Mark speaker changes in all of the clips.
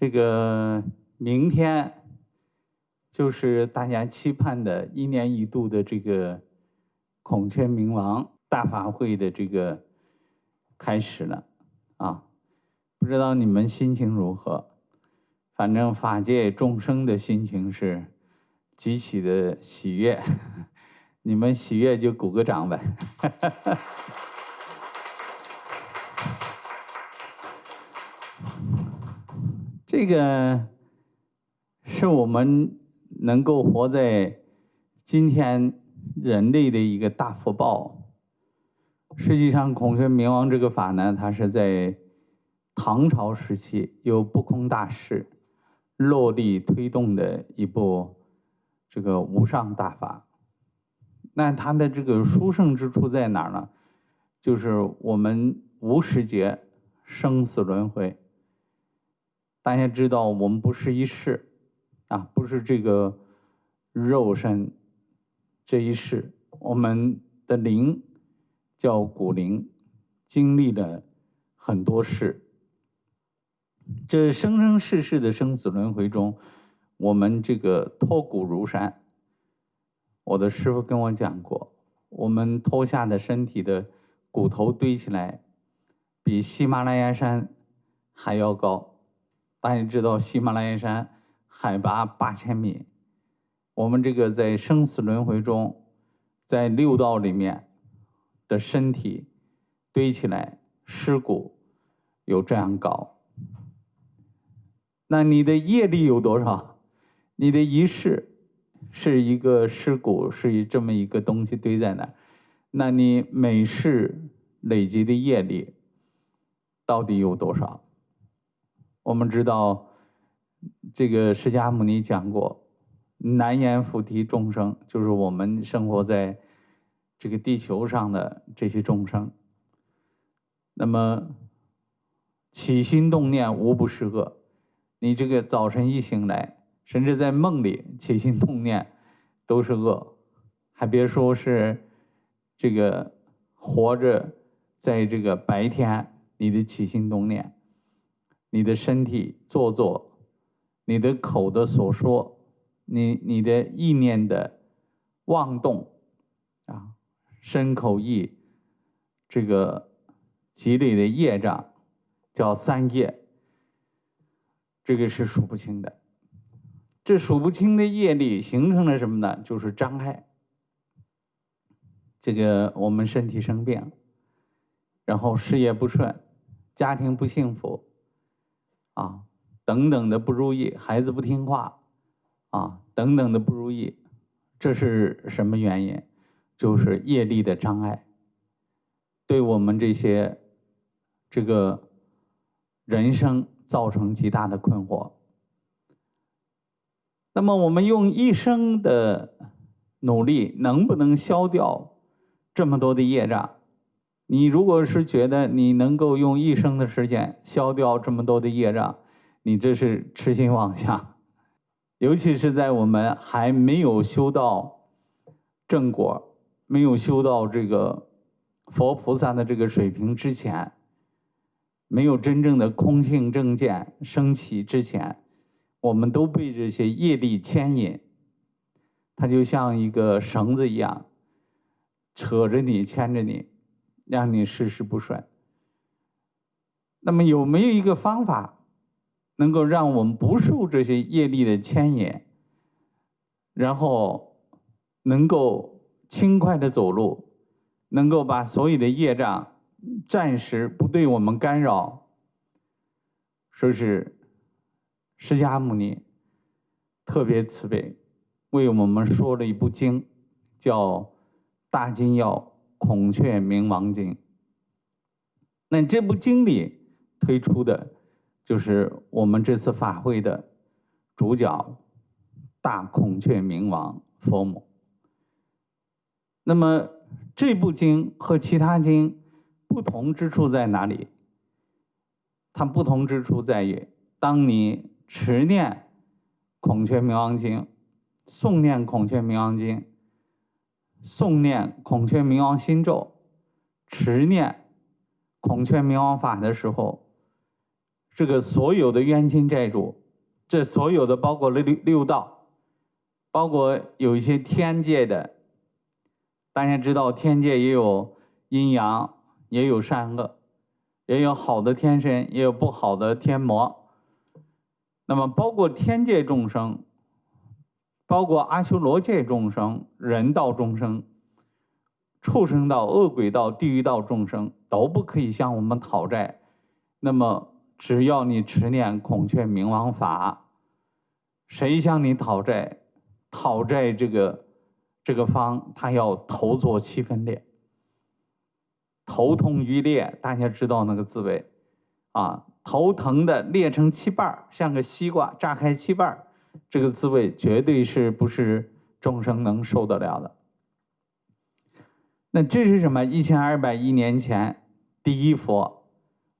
Speaker 1: 这个明天就是大家期盼的一年一度的这个孔雀明王大法会的这个开始了啊！不知道你们心情如何？反正法界众生的心情是极其的喜悦，你们喜悦就鼓个掌呗。这个是我们能够活在今天人类的一个大福报。实际上，孔雀明王这个法呢，它是在唐朝时期由不空大师落地推动的一部这个无上大法。那它的这个殊胜之处在哪儿呢？就是我们无时节生死轮回。大家知道，我们不是一世，啊，不是这个肉身这一世，我们的灵叫骨灵，经历了很多世。这生生世世的生死轮回中，我们这个脱骨如山。我的师傅跟我讲过，我们脱下的身体的骨头堆起来，比喜马拉雅山还要高。大家知道喜马拉雅山海拔八千米，我们这个在生死轮回中，在六道里面的身体堆起来尸骨有这样高，那你的业力有多少？你的一世是一个尸骨，是这么一个东西堆在那，那你每世累积的业力到底有多少？我们知道，这个释迦牟尼讲过，难言菩提众生，就是我们生活在这个地球上的这些众生。那么起心动念无不是恶，你这个早晨一醒来，甚至在梦里起心动念都是恶，还别说是这个活着在这个白天你的起心动念。你的身体做作，你的口的所说，你你的意念的妄动，啊，身口意这个积累的业障叫三业，这个是数不清的。这数不清的业力形成了什么呢？就是障碍。这个我们身体生病，然后事业不顺，家庭不幸福。啊，等等的不如意，孩子不听话，啊，等等的不如意，这是什么原因？就是业力的障碍，对我们这些这个人生造成极大的困惑。那么我们用一生的努力，能不能消掉这么多的业障？你如果是觉得你能够用一生的时间消掉这么多的业障，你这是痴心妄想。尤其是在我们还没有修到正果、没有修到这个佛菩萨的这个水平之前，没有真正的空性正见升起之前，我们都被这些业力牵引，它就像一个绳子一样，扯着你，牵着你。让你事事不顺。那么有没有一个方法，能够让我们不受这些业力的牵引，然后能够轻快的走路，能够把所有的业障暂时不对我们干扰？说是释迦牟尼特别慈悲，为我们说了一部经，叫《大金要》。孔雀明王经，那这部经里推出的，就是我们这次法会的主角大孔雀明王佛母。那么这部经和其他经不同之处在哪里？它不同之处在于，当你持念孔雀明王经、诵念孔雀明王经。诵念孔雀明王心咒，持念孔雀明王法的时候，这个所有的冤亲债主，这所有的包括六六道，包括有一些天界的，大家知道天界也有阴阳，也有善恶，也有好的天神，也有不好的天魔。那么包括天界众生，包括阿修罗界众生、人道众生、畜生道、恶鬼道、地狱道众生，都不可以向我们讨债。那么。只要你持念孔雀明王法，谁向你讨债，讨债这个这个方，他要头作七分裂，头痛欲裂，大家知道那个滋味啊，头疼的裂成七瓣像个西瓜炸开七瓣这个滋味绝对是不是众生能受得了的。那这是什么？一千二百亿年前第一佛。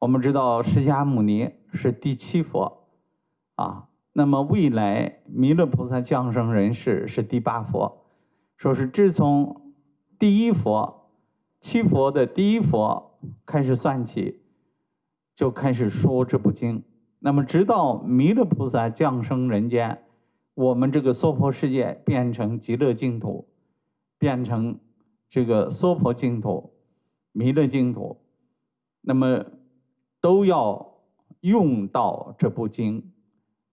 Speaker 1: 我们知道释迦牟尼是第七佛，啊，那么未来弥勒菩萨降生人世是第八佛，说是自从第一佛七佛的第一佛开始算起，就开始说这部经。那么直到弥勒菩萨降生人间，我们这个娑婆世界变成极乐净土，变成这个娑婆净土、弥勒净土，那么。都要用到这部经，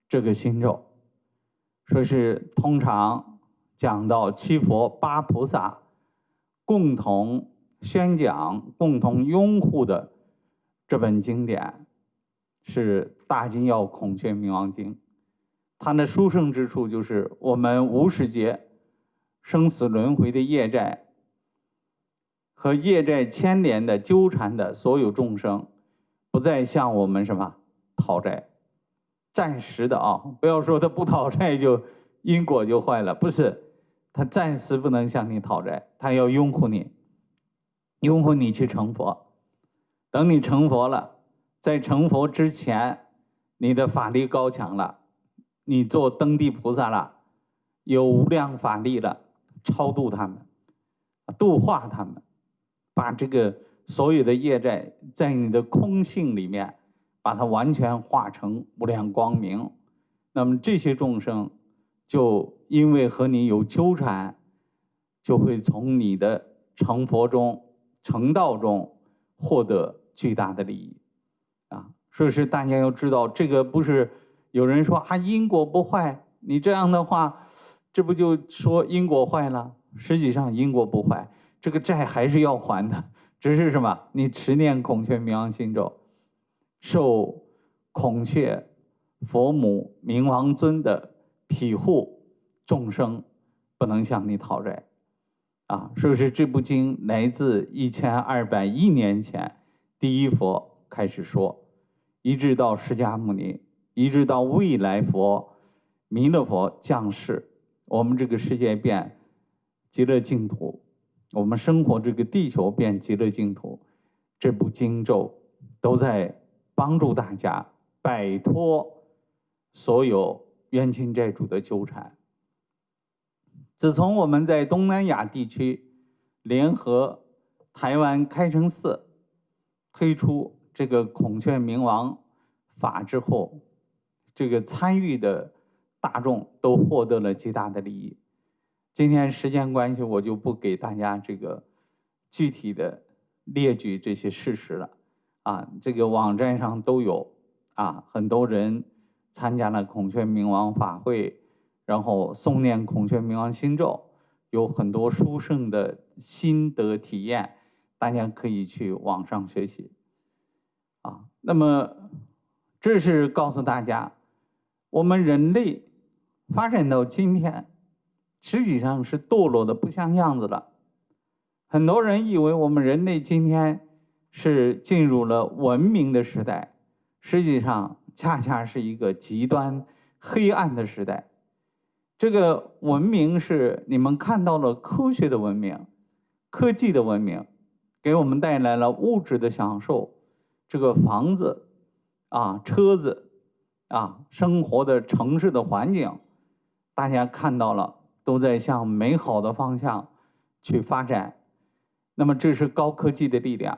Speaker 1: 这个心咒，说是通常讲到七佛八菩萨共同宣讲、共同拥护的这本经典，是《大金要孔雀明王经》。他那殊胜之处就是我们无始劫生死轮回的业债和业债牵连的纠缠的所有众生。不再向我们什么讨债，暂时的啊！不要说他不讨债就因果就坏了，不是，他暂时不能向你讨债，他要拥护你，拥护你去成佛。等你成佛了，在成佛之前，你的法力高强了，你做登地菩萨了，有无量法力了，超度他们，度化他们，把这个。所有的业债在你的空性里面，把它完全化成无量光明。那么这些众生，就因为和你有纠缠，就会从你的成佛中、成道中获得巨大的利益。啊，所以是大家要知道，这个不是有人说啊因果不坏，你这样的话，这不就说因果坏了？实际上因果不坏，这个债还是要还的。只是什么？你持念孔雀明王心咒，受孔雀佛母明王尊的庇护，众生不能向你讨债，啊！所以说这部经来自一千二百亿年前第一佛开始说，一直到释迦牟尼，一直到未来佛弥勒佛降世，我们这个世界变极乐净土。我们生活这个地球变极乐净土，这部经咒都在帮助大家摆脱所有冤亲债主的纠缠。自从我们在东南亚地区联合台湾开城寺推出这个孔雀明王法之后，这个参与的大众都获得了极大的利益。今天时间关系，我就不给大家这个具体的列举这些事实了。啊，这个网站上都有啊，很多人参加了孔雀明王法会，然后诵念孔雀明王心咒，有很多殊胜的心得体验，大家可以去网上学习。啊，那么这是告诉大家，我们人类发展到今天。实际上是堕落的不像样子了。很多人以为我们人类今天是进入了文明的时代，实际上恰恰是一个极端黑暗的时代。这个文明是你们看到了科学的文明、科技的文明，给我们带来了物质的享受，这个房子啊、车子啊、生活的城市的环境，大家看到了。都在向美好的方向去发展，那么这是高科技的力量。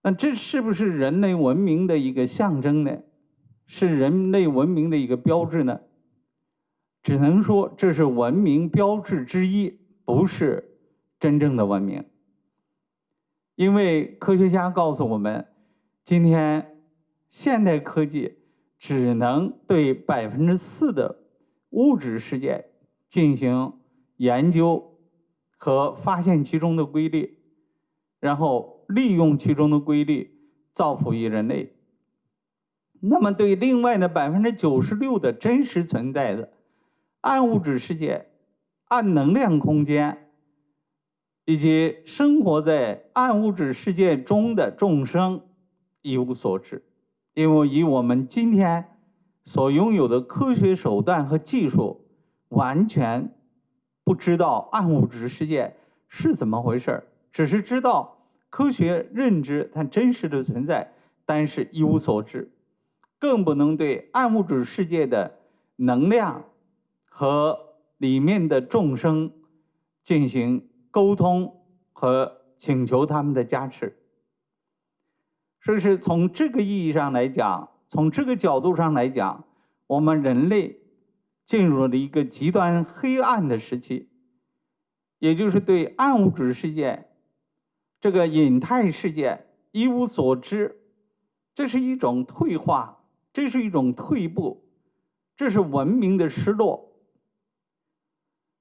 Speaker 1: 那这是不是人类文明的一个象征呢？是人类文明的一个标志呢？只能说这是文明标志之一，不是真正的文明。因为科学家告诉我们，今天现代科技只能对百分之四的物质世界进行研究和发现其中的规律，然后利用其中的规律造福于人类。那么，对另外的百分之九十六的真实存在的暗物质世界、暗能量空间，以及生活在暗物质世界中的众生一无所知，因为以我们今天所拥有的科学手段和技术，完全不知道暗物质世界是怎么回事只是知道科学认知它真实的存在，但是一无所知。更不能对暗物质世界的能量和里面的众生进行沟通和请求他们的加持。所以是从这个意义上来讲，从这个角度上来讲，我们人类进入了一个极端黑暗的时期，也就是对暗物质世界这个隐态世界一无所知，这是一种退化。这是一种退步，这是文明的失落。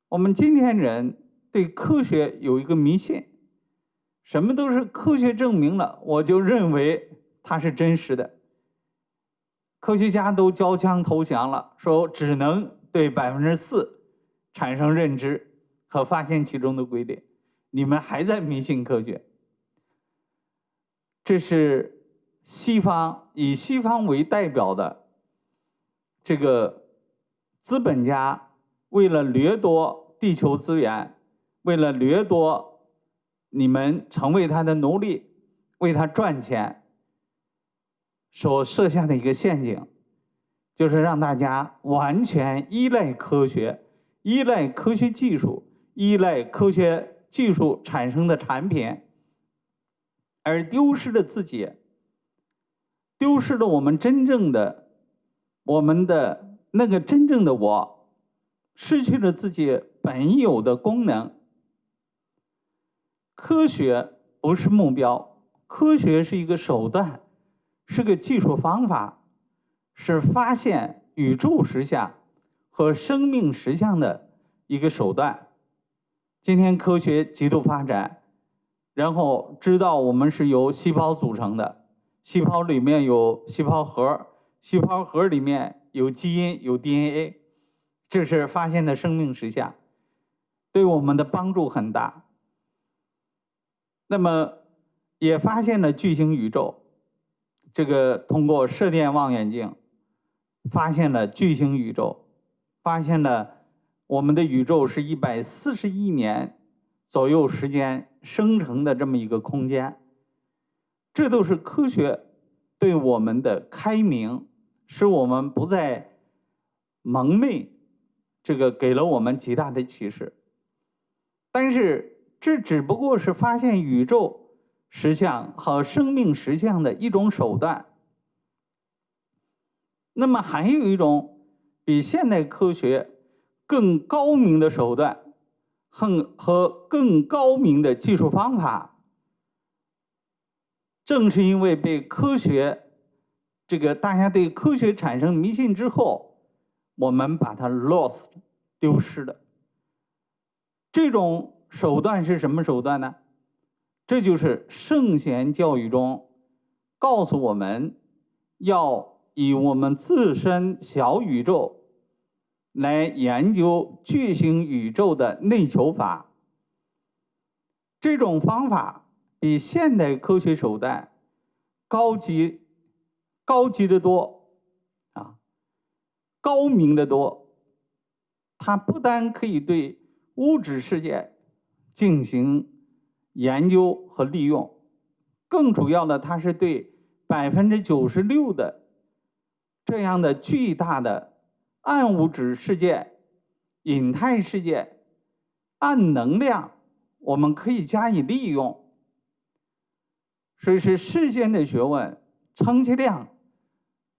Speaker 1: 我们今天人对科学有一个迷信，什么都是科学证明了，我就认为它是真实的。科学家都交枪投降了，说只能对百分之四产生认知和发现其中的规律，你们还在迷信科学，这是。西方以西方为代表的这个资本家，为了掠夺地球资源，为了掠夺你们成为他的奴隶，为他赚钱，所设下的一个陷阱，就是让大家完全依赖科学，依赖科学技术，依赖科学技术产生的产品，而丢失了自己。丢失了我们真正的，我们的那个真正的我，失去了自己本有的功能。科学不是目标，科学是一个手段，是个技术方法，是发现宇宙实相和生命实相的一个手段。今天科学极度发展，然后知道我们是由细胞组成的。细胞里面有细胞核，细胞核里面有基因，有 DNA，这是发现的生命实相，对我们的帮助很大。那么也发现了巨型宇宙，这个通过射电望远镜发现了巨型宇宙，发现了我们的宇宙是一百四十亿年左右时间生成的这么一个空间。这都是科学对我们的开明，使我们不再蒙昧，这个给了我们极大的启示。但是这只不过是发现宇宙实相和生命实相的一种手段。那么还有一种比现代科学更高明的手段，和和更高明的技术方法。正是因为被科学，这个大家对科学产生迷信之后，我们把它 lost 丢失了。这种手段是什么手段呢？这就是圣贤教育中告诉我们要以我们自身小宇宙来研究巨型宇宙的内求法。这种方法。比现代科学手段高级、高级的多啊，高明的多。它不但可以对物质世界进行研究和利用，更主要的，它是对百分之九十六的这样的巨大的暗物质世界、隐态世界、暗能量，我们可以加以利用。所以是世间的学问，充其量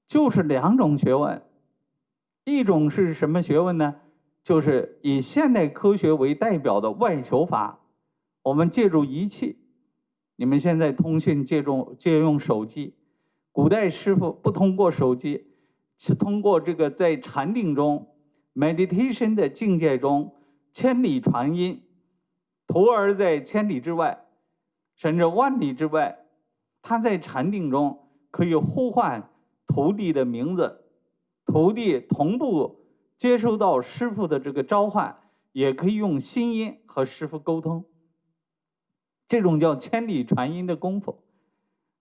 Speaker 1: 就是两种学问，一种是什么学问呢？就是以现代科学为代表的外求法。我们借助仪器，你们现在通讯借助借用手机，古代师傅不通过手机，是通过这个在禅定中 meditation 的境界中千里传音，徒儿在千里之外，甚至万里之外，他在禅定中可以呼唤徒弟的名字，徒弟同步接收到师傅的这个召唤，也可以用心音和师傅沟通。这种叫千里传音的功夫，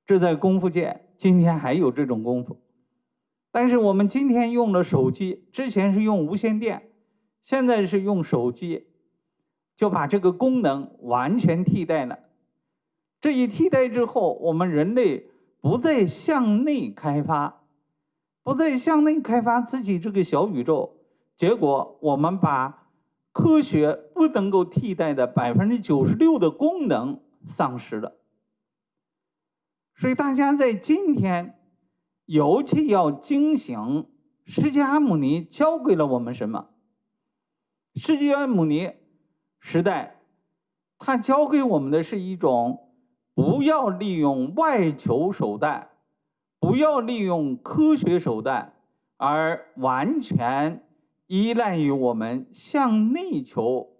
Speaker 1: 这在功夫界今天还有这种功夫。但是我们今天用了手机，之前是用无线电，现在是用手机，就把这个功能完全替代了。这一替代之后，我们人类不再向内开发，不再向内开发自己这个小宇宙，结果我们把。科学不能够替代的百分之九十六的功能丧失了，所以大家在今天尤其要惊醒：释迦牟尼教给了我们什么？释迦牟尼时代，他教给我们的是一种不要利用外求手段，不要利用科学手段，而完全。依赖于我们向内求，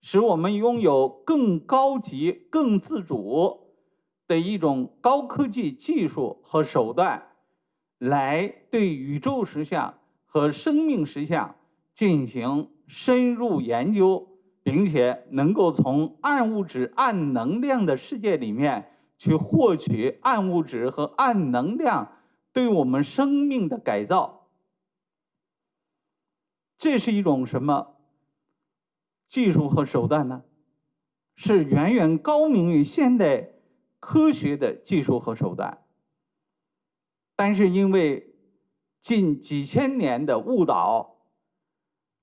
Speaker 1: 使我们拥有更高级、更自主的一种高科技技术和手段，来对宇宙实相和生命实相进行深入研究，并且能够从暗物质、暗能量的世界里面去获取暗物质和暗能量对我们生命的改造。这是一种什么技术和手段呢？是远远高明于现代科学的技术和手段。但是因为近几千年的误导，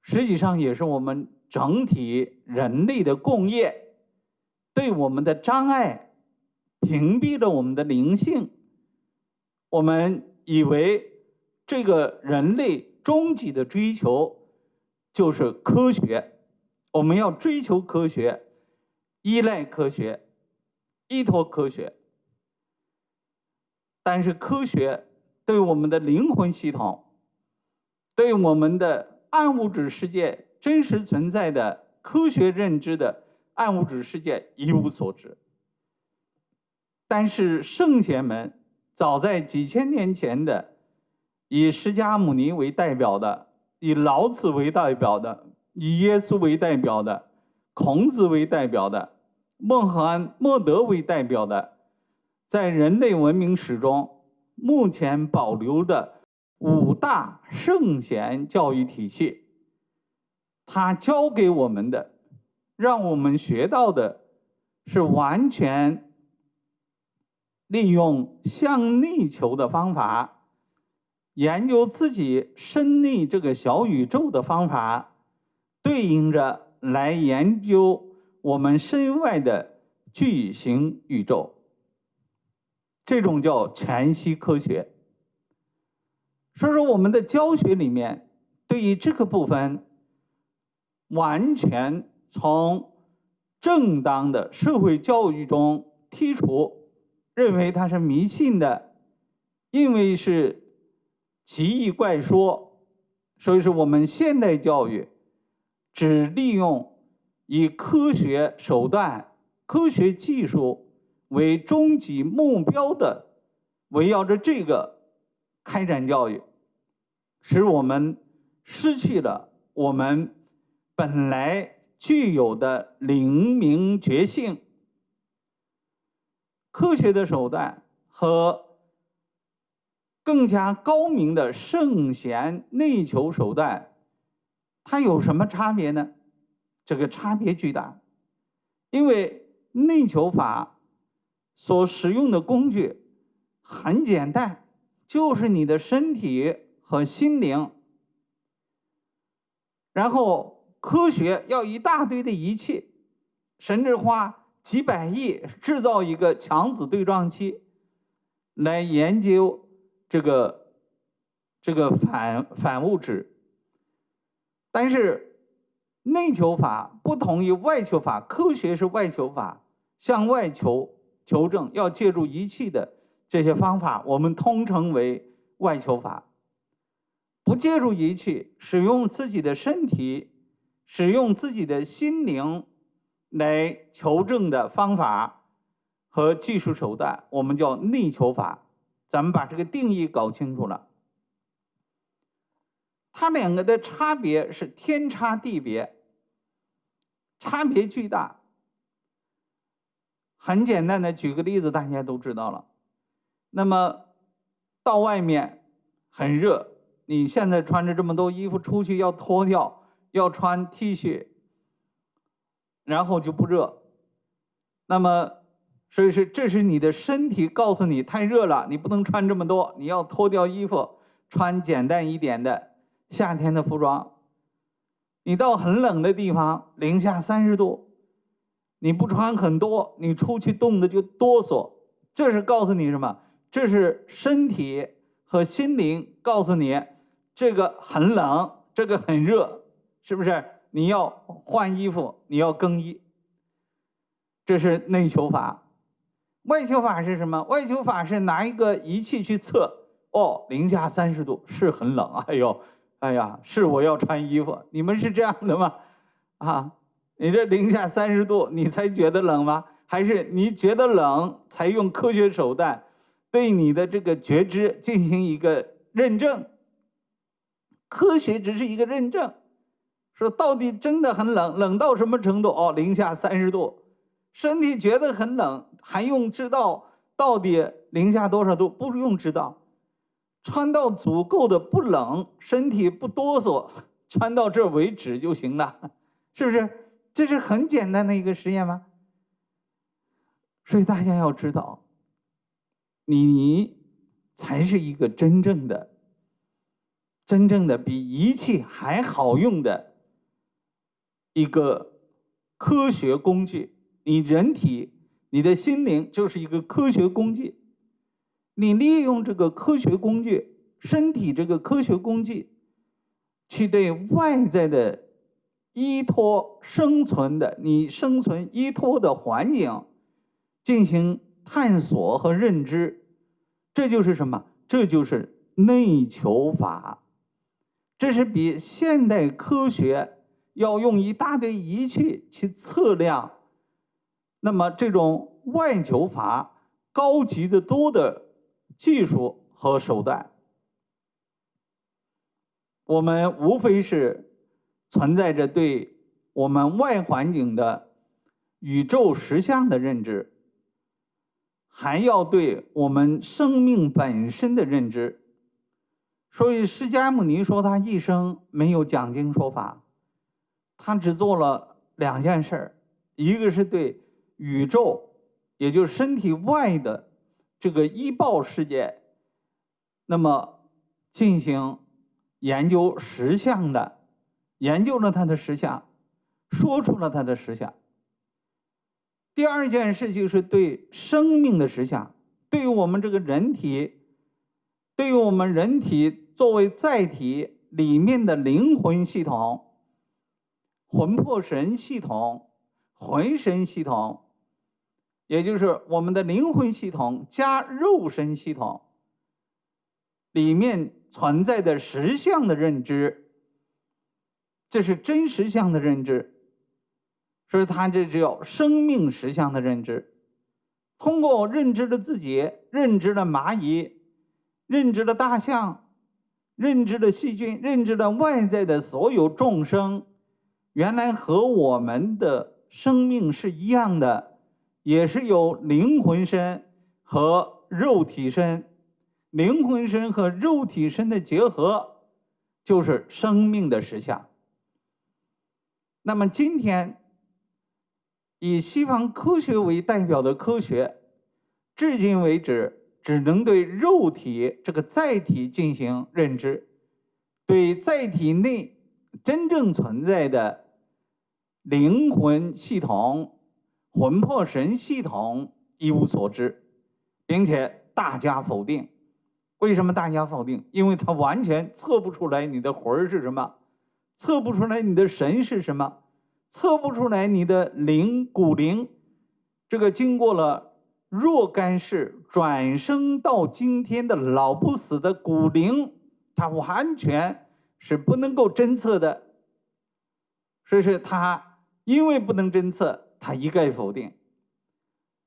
Speaker 1: 实际上也是我们整体人类的共业对我们的障碍，屏蔽了我们的灵性。我们以为这个人类终极的追求。就是科学，我们要追求科学，依赖科学，依托科学。但是科学对我们的灵魂系统，对我们的暗物质世界真实存在的科学认知的暗物质世界一无所知。但是圣贤们早在几千年前的，以释迦牟尼为代表的。以老子为代表的，以耶稣为代表的，孔子为代表的，孟罕默德为代表的，在人类文明史中目前保留的五大圣贤教育体系，他教给我们的，让我们学到的，是完全利用向内求的方法。研究自己身内这个小宇宙的方法，对应着来研究我们身外的巨型宇宙。这种叫全息科学。所以说，我们的教学里面对于这个部分，完全从正当的社会教育中剔除，认为它是迷信的，因为是。奇异怪说，所以说我们现代教育只利用以科学手段、科学技术为终极目标的，围绕着这个开展教育，使我们失去了我们本来具有的灵明觉性。科学的手段和。更加高明的圣贤内求手段，它有什么差别呢？这个差别巨大，因为内求法所使用的工具很简单，就是你的身体和心灵。然后科学要一大堆的仪器，甚至花几百亿制造一个强子对撞机，来研究这个这个反反物质。但是内求法不同于外求法，科学是外求法，向外求求证要借助仪器的这些方法，我们通称为外求法。不借助仪器，使用自己的身体，使用自己的心灵来求证的方法和技术手段，我们叫内求法。咱们把这个定义搞清楚了，它两个的差别是天差地别，差别巨大。很简单的举个例子，大家都知道了。那么到外面很热。你现在穿着这么多衣服出去要脱掉，要穿 T 恤，然后就不热。那么，所以是这是你的身体告诉你太热了，你不能穿这么多，你要脱掉衣服，穿简单一点的夏天的服装。你到很冷的地方，零下三十度，你不穿很多，你出去冻的就哆嗦。这是告诉你什么？这是身体和心灵告诉你。这个很冷，这个很热，是不是？你要换衣服，你要更衣。这是内求法。外求法是什么？外求法是拿一个仪器去测，哦，零下三十度是很冷。哎呦，哎呀，是我要穿衣服。你们是这样的吗？啊，你这零下三十度，你才觉得冷吗？还是你觉得冷才用科学手段对你的这个觉知进行一个认证？科学只是一个认证，说到底真的很冷，冷到什么程度？哦，零下三十度，身体觉得很冷，还用知道到底零下多少度？不用知道，穿到足够的不冷，身体不哆嗦，穿到这为止就行了，是不是？这是很简单的一个实验吗？所以大家要知道，你才是一个真正的。真正的比仪器还好用的一个科学工具，你人体、你的心灵就是一个科学工具。你利用这个科学工具，身体这个科学工具，去对外在的依托、生存的你生存依托的环境进行探索和认知，这就是什么？这就是内求法。这是比现代科学要用一大堆仪器去测量，那么这种外求法高级的多的技术和手段。我们无非是存在着对我们外环境的宇宙实相的认知，还要对我们生命本身的认知。所以，释迦牟尼说他一生没有讲经说法，他只做了两件事儿：一个是对宇宙，也就是身体外的这个医报世界，那么进行研究实相的，研究了它的实相，说出了它的实相。第二件事就是对生命的实相，对于我们这个人体，对于我们人体。作为载体里面的灵魂系统、魂魄神系统、魂神系统，也就是我们的灵魂系统加肉身系统里面存在的实相的认知，这是真实相的认知，所以它这叫生命实相的认知。通过认知了自己，认知了蚂蚁，认知了大象。认知的细菌，认知的外在的所有众生，原来和我们的生命是一样的，也是有灵魂身和肉体身。灵魂身和肉体身的结合，就是生命的实相。那么今天，以西方科学为代表的科学，至今为止。只能对肉体这个载体进行认知，对载体内真正存在的灵魂系统、魂魄神系统一无所知，并且大加否定。为什么大加否定？因为他完全测不出来你的魂是什么，测不出来你的神是什么，测不出来你的灵骨灵。这个经过了若干世转生到今天的老不死的骨灵，它完全是不能够侦测的。所以说他因为不能侦测，他一概否定，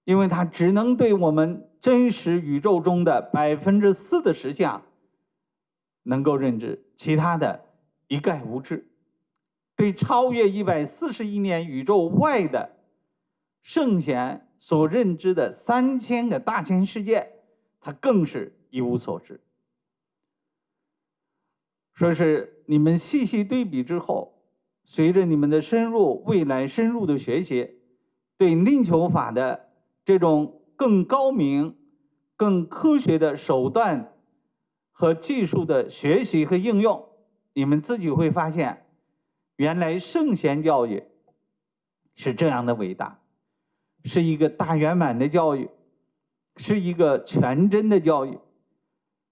Speaker 1: 因为他只能对我们真实宇宙中的百分之四的实相能够认知，其他的一概无知。对超越一百四十亿年宇宙外的圣贤所认知的三千个大千世界，他更是一无所知。说是你们细细对比之后。随着你们的深入，未来深入的学习，对力求法的这种更高明、更科学的手段和技术的学习和应用，你们自己会发现，原来圣贤教育是这样的伟大，是一个大圆满的教育，是一个全真的教育。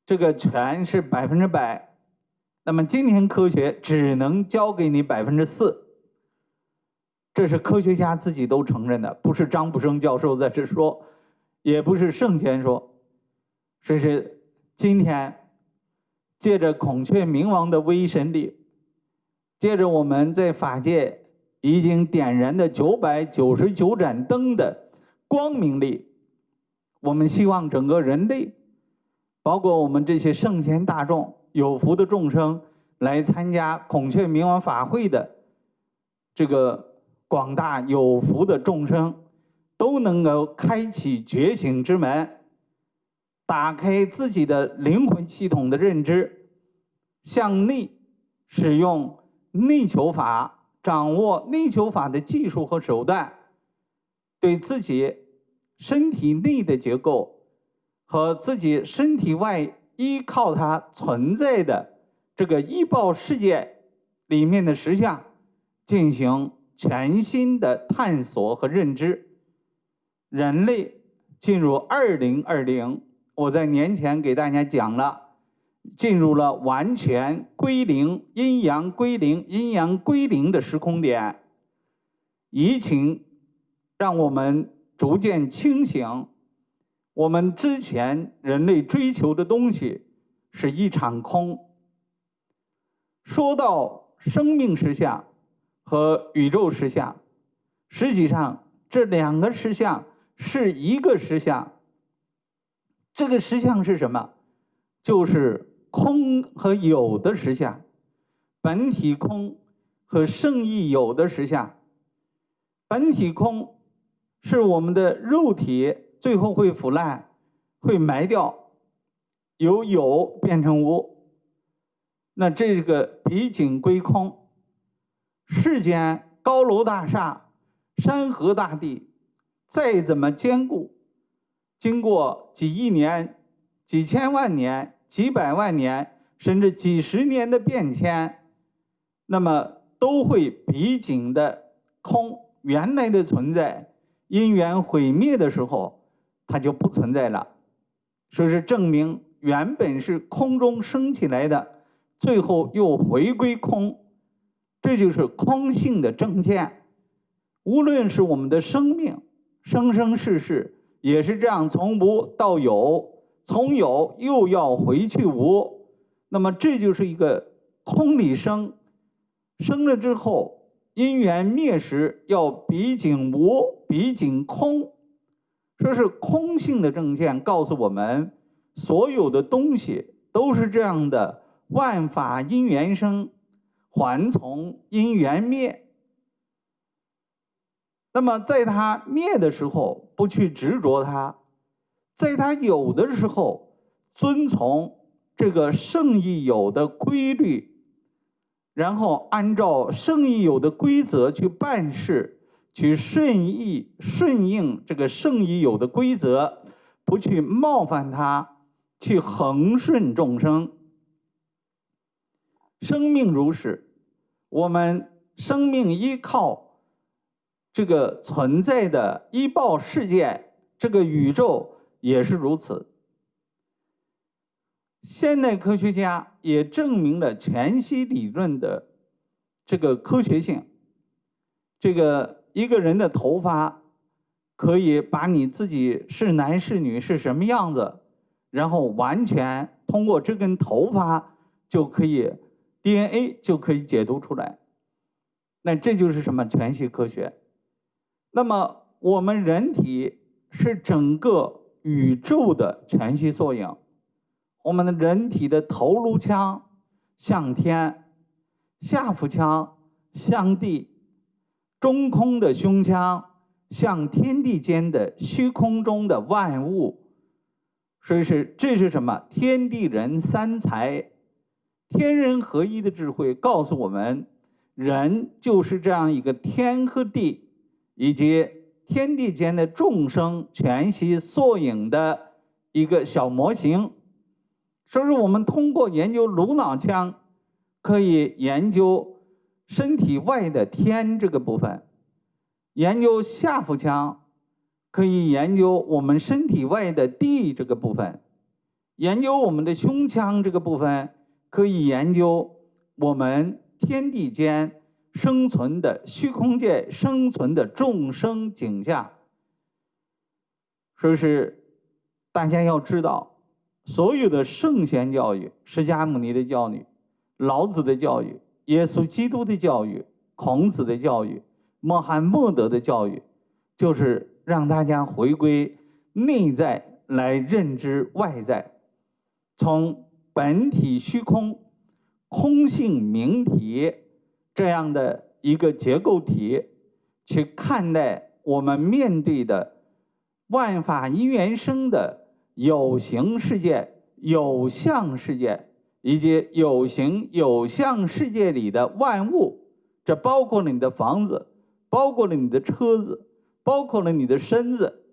Speaker 1: 这个全是百分之百。那么今天科学只能教给你百分之四，这是科学家自己都承认的，不是张卜生教授在这说，也不是圣贤说，这是今天借着孔雀明王的威神力，借着我们在法界已经点燃的九百九十九盏灯的光明力，我们希望整个人类，包括我们这些圣贤大众。有福的众生来参加孔雀明王法会的这个广大有福的众生，都能够开启觉醒之门，打开自己的灵魂系统的认知，向内使用内求法，掌握内求法的技术和手段，对自己身体内的结构和自己身体外。依靠它存在的这个医报世界里面的实相，进行全新的探索和认知。人类进入二零二零，我在年前给大家讲了，进入了完全归零、阴阳归零、阴阳归零的时空点。疫情让我们逐渐清醒。我们之前人类追求的东西是一场空。说到生命实相和宇宙实相，实际上这两个实相是一个实相。这个实相是什么？就是空和有的实相，本体空和圣意有的实相。本体空是我们的肉体。最后会腐烂，会埋掉，由有变成无。那这个毕竟归空。世间高楼大厦、山河大地，再怎么坚固，经过几亿年、几千万年、几百万年，甚至几十年的变迁，那么都会毕竟的空。原来的存在，因缘毁灭的时候。它就不存在了，说是证明原本是空中升起来的，最后又回归空，这就是空性的证见。无论是我们的生命，生生世世也是这样，从无到有，从有又要回去无，那么这就是一个空里生，生了之后因缘灭时要毕竟无，毕竟空。说是空性的证见告诉我们，所有的东西都是这样的，万法因缘生，还从因缘灭。那么在它灭的时候，不去执着它；在它有的时候，遵从这个圣意有的规律，然后按照圣意有的规则去办事。去顺意顺应这个圣已有的规则，不去冒犯他，去恒顺众生。生命如是，我们生命依靠这个存在的一报世界，这个宇宙也是如此。现代科学家也证明了全息理论的这个科学性。这个一个人的头发可以把你自己是男是女是什么样子，然后完全通过这根头发就可以 DNA 就可以解读出来。那这就是什么全息科学？那么我们人体是整个宇宙的全息缩影。我们的人体的头颅腔向天，下腹腔向地，中空的胸腔向天地间的虚空中的万物。所以是这是什么？天地人三才，天人合一的智慧告诉我们，人就是这样一个天和地以及天地间的众生全息缩影的一个小模型。所以说，我们通过研究颅脑腔，可以研究身体外的天这个部分；研究下腹腔，可以研究我们身体外的地这个部分；研究我们的胸腔这个部分，可以研究我们天地间生存的虚空界生存的众生景象。说是大家要知道。所有的圣贤教育，释迦牟尼的教育，老子的教育，耶稣基督的教育，孔子的教育，穆罕默德的教育，就是让大家回归内在来认知外在，从本体虚空、空性明体这样的一个结构体去看待我们面对的万法因缘生的。有形世界、有相世界以及有形有相世界里的万物，这包括了你的房子，包括了你的车子，包括了你的身子，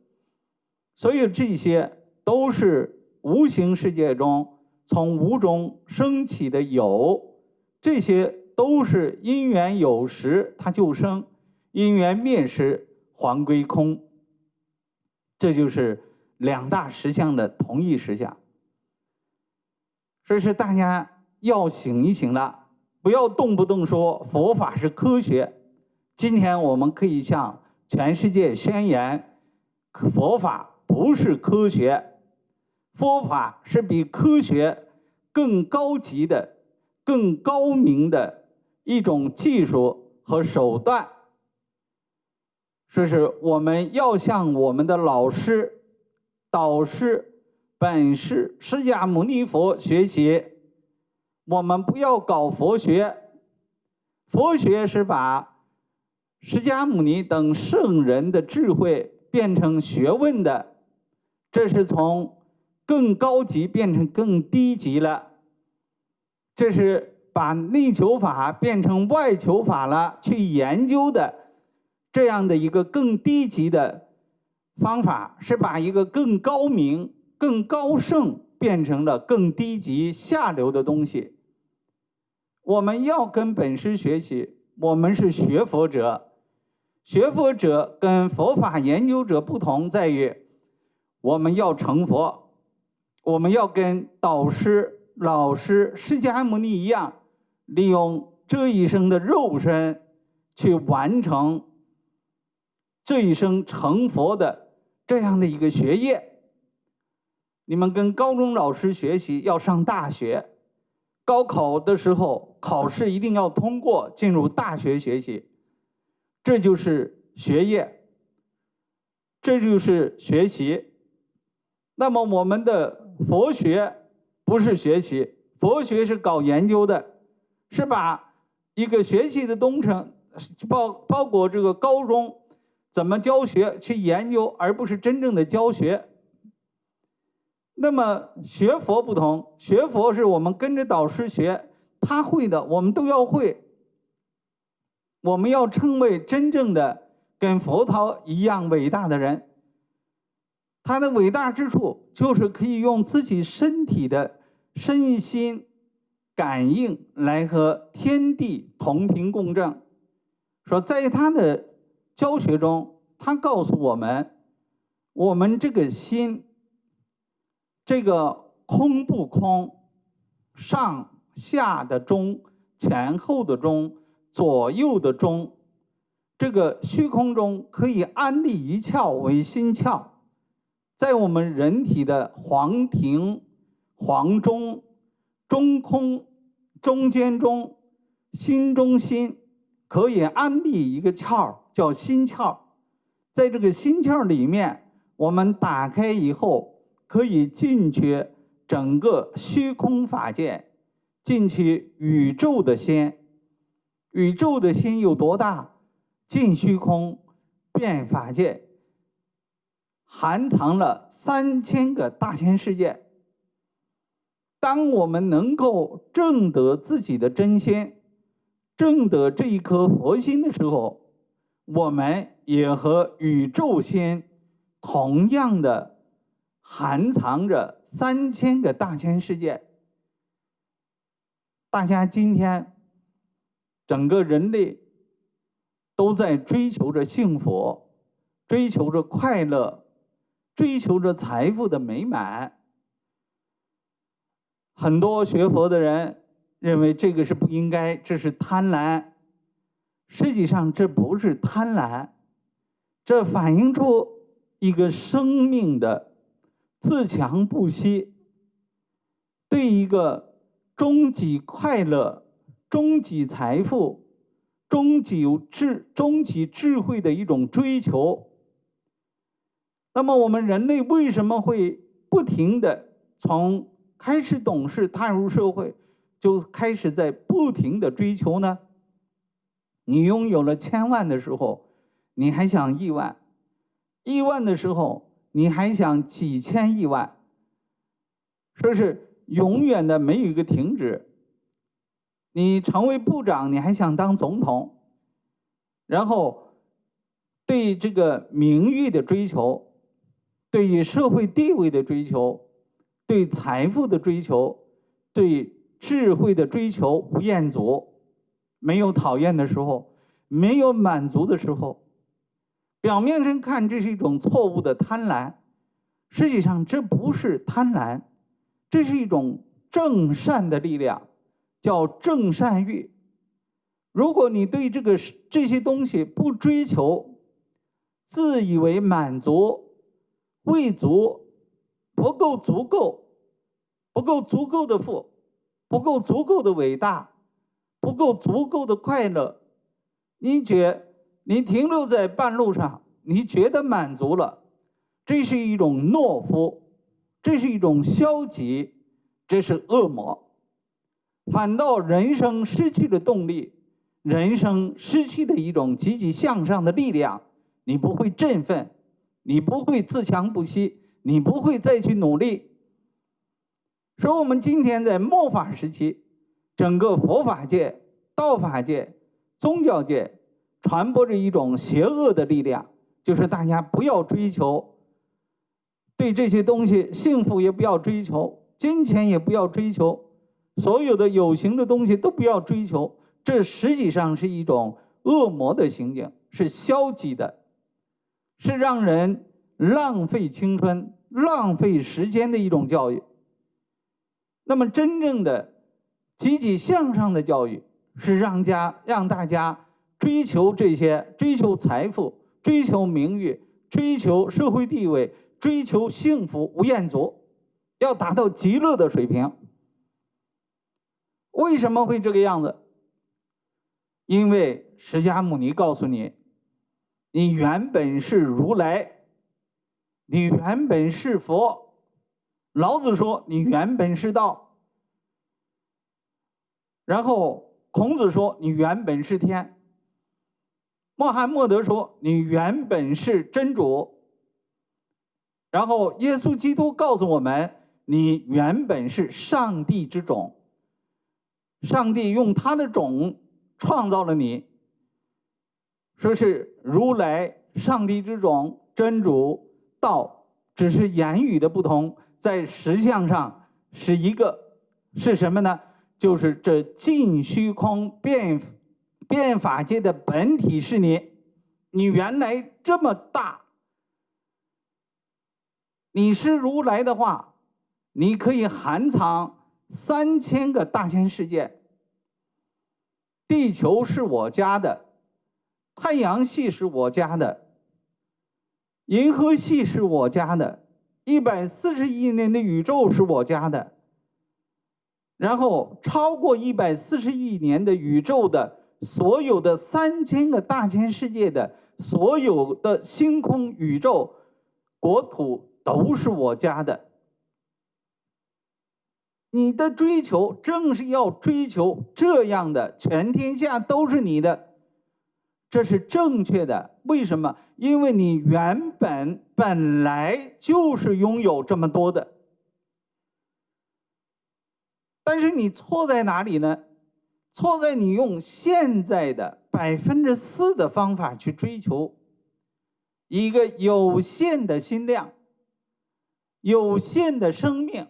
Speaker 1: 所以这些都是无形世界中从无中升起的有，这些都是因缘有时它就生，因缘灭时还归空，这就是。两大实相的同一实相，所以是大家要醒一醒了，不要动不动说佛法是科学。今天我们可以向全世界宣言，佛法不是科学，佛法是比科学更高级的、更高明的一种技术和手段。说是我们要向我们的老师。导师本师释迦牟尼佛学习，我们不要搞佛学。佛学是把释迦牟尼等圣人的智慧变成学问的，这是从更高级变成更低级了。这是把内求法变成外求法了，去研究的这样的一个更低级的。方法是把一个更高明、更高盛变成了更低级、下流的东西。我们要跟本师学习，我们是学佛者。学佛者跟佛法研究者不同，在于我们要成佛，我们要跟导师、老师释迦牟尼一样，利用这一生的肉身去完成这一生成佛的。这样的一个学业，你们跟高中老师学习要上大学，高考的时候考试一定要通过进入大学学习，这就是学业，这就是学习。那么我们的佛学不是学习，佛学是搞研究的，是把一个学习的东程包包括这个高中。怎么教学去研究，而不是真正的教学。那么学佛不同，学佛是我们跟着导师学，他会的我们都要会。我们要成为真正的跟佛陀一样伟大的人。他的伟大之处就是可以用自己身体的身心感应来和天地同频共振。说在他的。教学中，他告诉我们，我们这个心，这个空不空，上下的中，前后的中，左右的中，这个虚空中可以安立一窍为心窍，在我们人体的黄庭、黄中、中空、中间中、心中心。可以安立一个窍叫心窍，在这个心窍里面，我们打开以后，可以进去整个虚空法界，进去宇宙的心。宇宙的心有多大？进虚空，变法界，含藏了三千个大千世界。当我们能够证得自己的真心。证得这一颗佛心的时候，我们也和宇宙心同样的含藏着三千个大千世界。大家今天整个人类都在追求着幸福，追求着快乐，追求着财富的美满。很多学佛的人。认为这个是不应该，这是贪婪。实际上，这不是贪婪，这反映出一个生命的自强不息，对一个终极快乐、终极财富、终极智、终极智慧的一种追求。那么，我们人类为什么会不停的从开始懂事、踏入社会？就开始在不停的追求呢。你拥有了千万的时候，你还想亿万；亿万的时候，你还想几千亿万。说是永远的没有一个停止。你成为部长，你还想当总统。然后，对这个名誉的追求，对于社会地位的追求，对财富的追求，对。智慧的追求无厌足，没有讨厌的时候，没有满足的时候。表面上看，这是一种错误的贪婪，实际上这不是贪婪，这是一种正善的力量，叫正善欲。如果你对这个这些东西不追求，自以为满足、未足、不够足够、不够足够的富。不够足够的伟大，不够足够的快乐，你觉你停留在半路上，你觉得满足了，这是一种懦夫，这是一种消极，这是恶魔。反倒人生失去了动力，人生失去了一种积极向上的力量，你不会振奋，你不会自强不息，你不会再去努力。说我们今天在末法时期，整个佛法界、道法界、宗教界传播着一种邪恶的力量，就是大家不要追求对这些东西，幸福也不要追求，金钱也不要追求，所有的有形的东西都不要追求。这实际上是一种恶魔的行径，是消极的，是让人浪费青春、浪费时间的一种教育。那么，真正的积极向上的教育是让家让大家追求这些，追求财富，追求名誉，追求社会地位，追求幸福无厌足，要达到极乐的水平。为什么会这个样子？因为释迦牟尼告诉你，你原本是如来，你原本是佛。老子说：“你原本是道。”然后孔子说：“你原本是天。”穆罕默德说：“你原本是真主。”然后耶稣基督告诉我们：“你原本是上帝之种。”上帝用他的种创造了你，说是如来、上帝之种、真主、道，只是言语的不同。在实相上是一个是什么呢？就是这尽虚空变变法界的本体是你，你原来这么大，你是如来的话，你可以含藏三千个大千世界。地球是我家的，太阳系是我家的，银河系是我家的，一百四十亿年的宇宙是我家的。然后超过一百四十亿年的宇宙的所有的三千个大千世界的所有的星空宇宙国土都是我家的。你的追求正是要追求这样的，全天下都是你的，这是正确的。为什么？因为你原本本来就是拥有这么多的。但是你错在哪里呢？错在你用现在的百分之四的方法去追求一个有限的心量、有限的生命。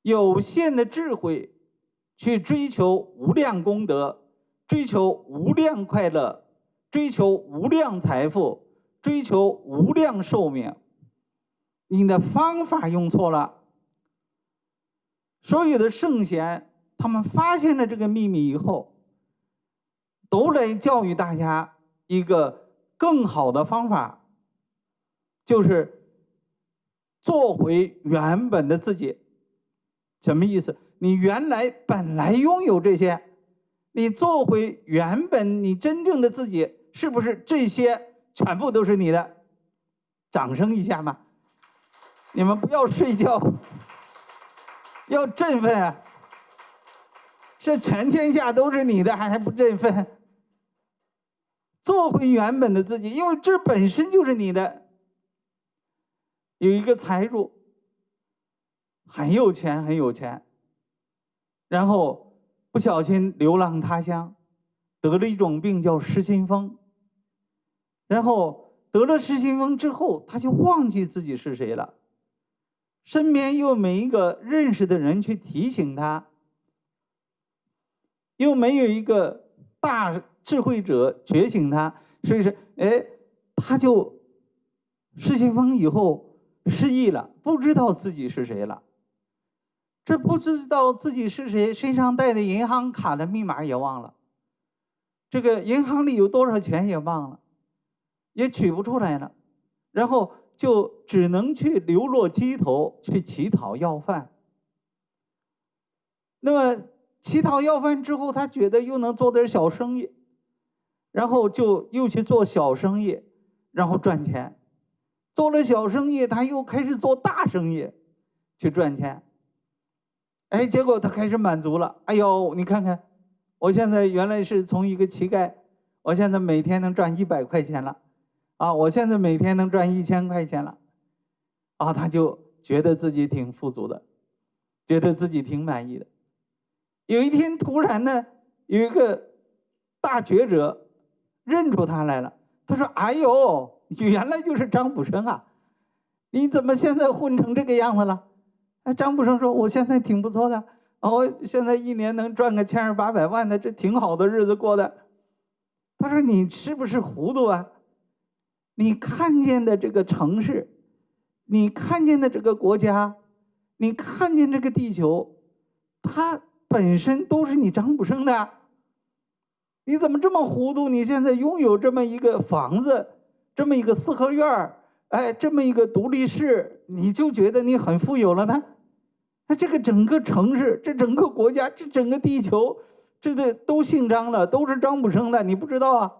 Speaker 1: 有限的智慧，去追求无量功德，追求无量快乐，追求无量财富，追求无量寿命。你的方法用错了。所有的圣贤，他们发现了这个秘密以后，都来教育大家一个更好的方法，就是做回原本的自己。什么意思？你原来本来拥有这些，你做回原本你真正的自己，是不是这些全部都是你的？掌声一下嘛！你们不要睡觉，要振奋啊！是全天下都是你的，还还不振奋？做回原本的自己，因为这本身就是你的。有一个财主。很有钱，很有钱，然后不小心流浪他乡，得了一种病叫失心疯。然后得了失心疯之后，他就忘记自己是谁了，身边又没一个认识的人去提醒他，又没有一个大智慧者觉醒他，所以说，哎，他就失心疯以后失忆了，不知道自己是谁了。这不知道自己是谁，身上带的银行卡的密码也忘了，这个银行里有多少钱也忘了，也取不出来了，然后就只能去流落街头去乞讨要饭。那么乞讨要饭之后，他觉得又能做点小生意，然后就又去做小生意，然后赚钱。做了小生意，他又开始做大生意，去赚钱。哎，结果他开始满足了。哎呦，你看看，我现在原来是从一个乞丐，我现在每天能赚一百块钱了，啊，我现在每天能赚一千块钱了，啊，他就觉得自己挺富足的，觉得自己挺满意的。有一天突然呢，有一个大觉者认出他来了，他说：“哎呦，原来就是张卜生啊，你怎么现在混成这个样子了？”哎，张步生说：“我现在挺不错的，哦现在一年能赚个千儿八百万的，这挺好的日子过的。”他说：“你是不是糊涂啊？你看见的这个城市，你看见的这个国家，你看见这个地球，它本身都是你张步生的。你怎么这么糊涂？你现在拥有这么一个房子，这么一个四合院儿，哎，这么一个独立室，你就觉得你很富有了呢？”那这个整个城市，这整个国家，这整个地球，这个都姓张了，都是张卜生的，你不知道啊？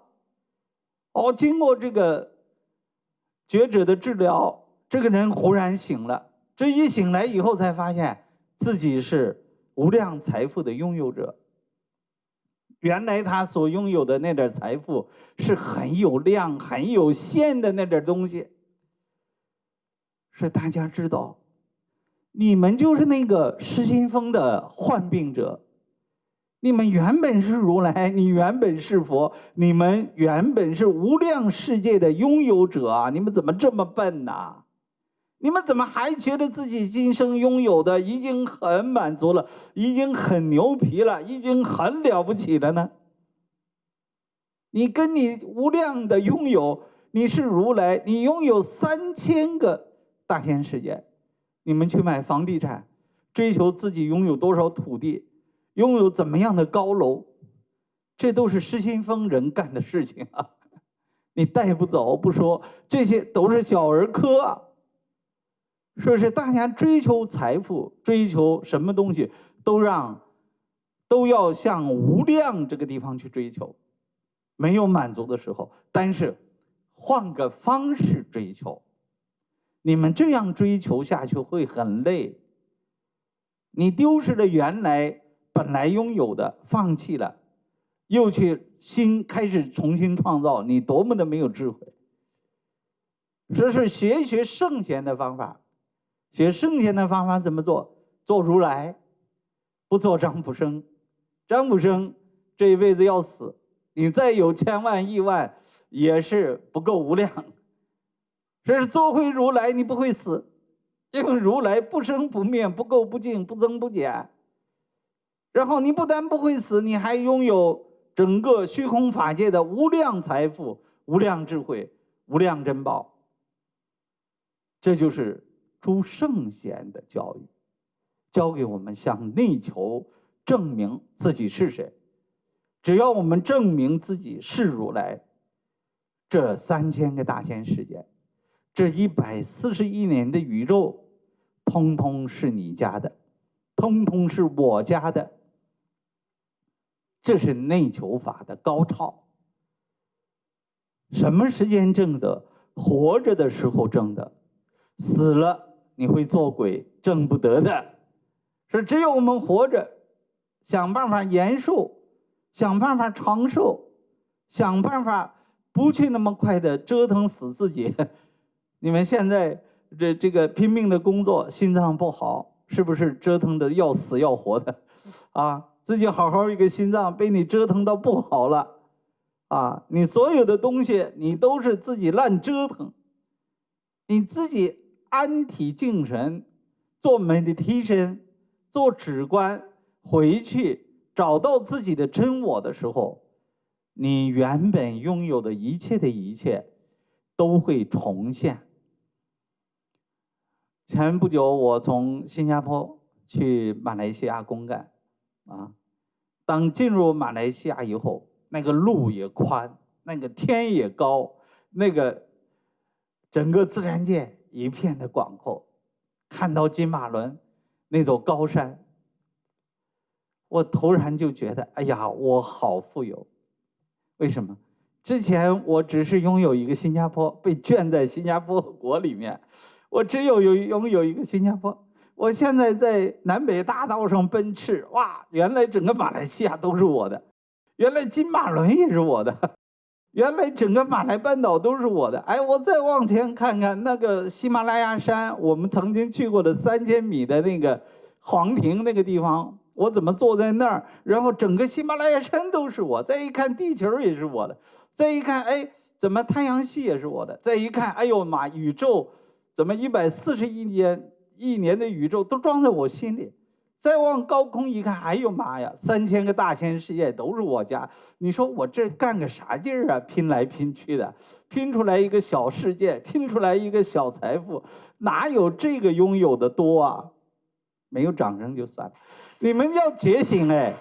Speaker 1: 哦，经过这个觉者的治疗，这个人忽然醒了。这一醒来以后，才发现自己是无量财富的拥有者。原来他所拥有的那点财富是很有量、很有限的那点东西，是大家知道。你们就是那个失心疯的患病者，你们原本是如来，你原本是佛，你们原本是无量世界的拥有者啊！你们怎么这么笨呐？你们怎么还觉得自己今生拥有的已经很满足了，已经很牛皮了，已经很了不起了呢？你跟你无量的拥有，你是如来，你拥有三千个大千世界。你们去买房地产，追求自己拥有多少土地，拥有怎么样的高楼，这都是失心疯人干的事情啊！你带不走不说，这些都是小儿科啊！是不是？大家追求财富，追求什么东西，都让都要向无量这个地方去追求，没有满足的时候，但是换个方式追求。你们这样追求下去会很累。你丢失了原来本来拥有的，放弃了，又去新开始重新创造，你多么的没有智慧！这是学一学圣贤的方法，学圣贤的方法怎么做？做如来，不做张卜生。张卜生这一辈子要死，你再有千万亿万，也是不够无量。这是做回如来，你不会死，因为如来不生不灭，不垢不净，不增不减。然后你不但不会死，你还拥有整个虚空法界的无量财富、无量智慧、无量珍宝。这就是诸圣贤的教育，教给我们向内求，证明自己是谁。只要我们证明自己是如来，这三千个大千世界。这一百四十亿年的宇宙，通通是你家的，通通是我家的。这是内求法的高超。什么时间挣的？活着的时候挣的，死了你会做鬼，挣不得的。是只有我们活着，想办法延寿，想办法长寿，想办法不去那么快的折腾死自己。你们现在这这个拼命的工作，心脏不好，是不是折腾的要死要活的？啊，自己好好一个心脏被你折腾到不好了，啊，你所有的东西你都是自己乱折腾，你自己安体静神，做 meditation，做止观，回去找到自己的真我的时候，你原本拥有的一切的一切都会重现。前不久，我从新加坡去马来西亚公干，啊，当进入马来西亚以后，那个路也宽，那个天也高，那个整个自然界一片的广阔，看到金马伦那座高山，我突然就觉得，哎呀，我好富有！为什么？之前我只是拥有一个新加坡，被圈在新加坡国里面。我只有有拥有一个新加坡，我现在在南北大道上奔驰，哇！原来整个马来西亚都是我的，原来金马伦也是我的，原来整个马来半岛都是我的。哎，我再往前看看那个喜马拉雅山，我们曾经去过的三千米的那个黄庭那个地方，我怎么坐在那儿？然后整个喜马拉雅山都是我。再一看地球也是我的，再一看，哎，怎么太阳系也是我的？再一看，哎呦妈，宇宙！怎么一百四十亿年一年的宇宙都装在我心里？再往高空一看，哎呦妈呀，三千个大千世界都是我家。你说我这干个啥劲儿啊？拼来拼去的，拼出来一个小世界，拼出来一个小财富，哪有这个拥有的多啊？没有掌声就算了，你们要觉醒哎！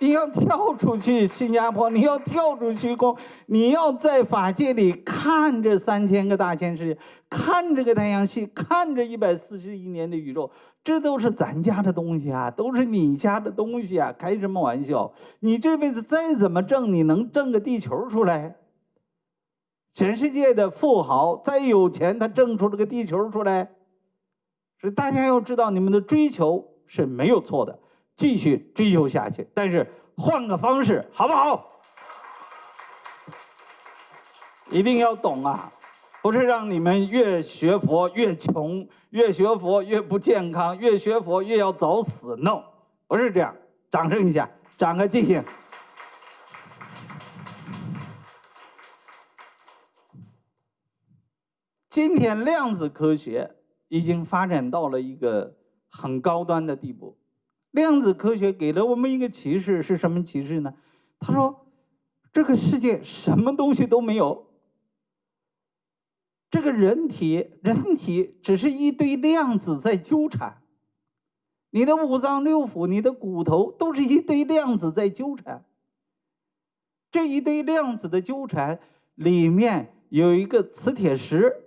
Speaker 1: 你要跳出去新加坡，你要跳出虚空，你要在法界里看这三千个大千世界，看这个太阳系，看这一百四十亿年的宇宙，这都是咱家的东西啊，都是你家的东西啊，开什么玩笑？你这辈子再怎么挣，你能挣个地球出来？全世界的富豪再有钱，他挣出了个地球出来？所以大家要知道，你们的追求是没有错的。继续追求下去，但是换个方式，好不好？一定要懂啊！不是让你们越学佛越穷，越学佛越不健康，越学佛越要早死。No，不是这样。掌声一下，长个记性。今天量子科学已经发展到了一个很高端的地步。量子科学给了我们一个启示，是什么启示呢？他说，这个世界什么东西都没有。这个人体，人体只是一堆量子在纠缠。你的五脏六腑，你的骨头，都是一堆量子在纠缠。这一堆量子的纠缠里面有一个磁铁石，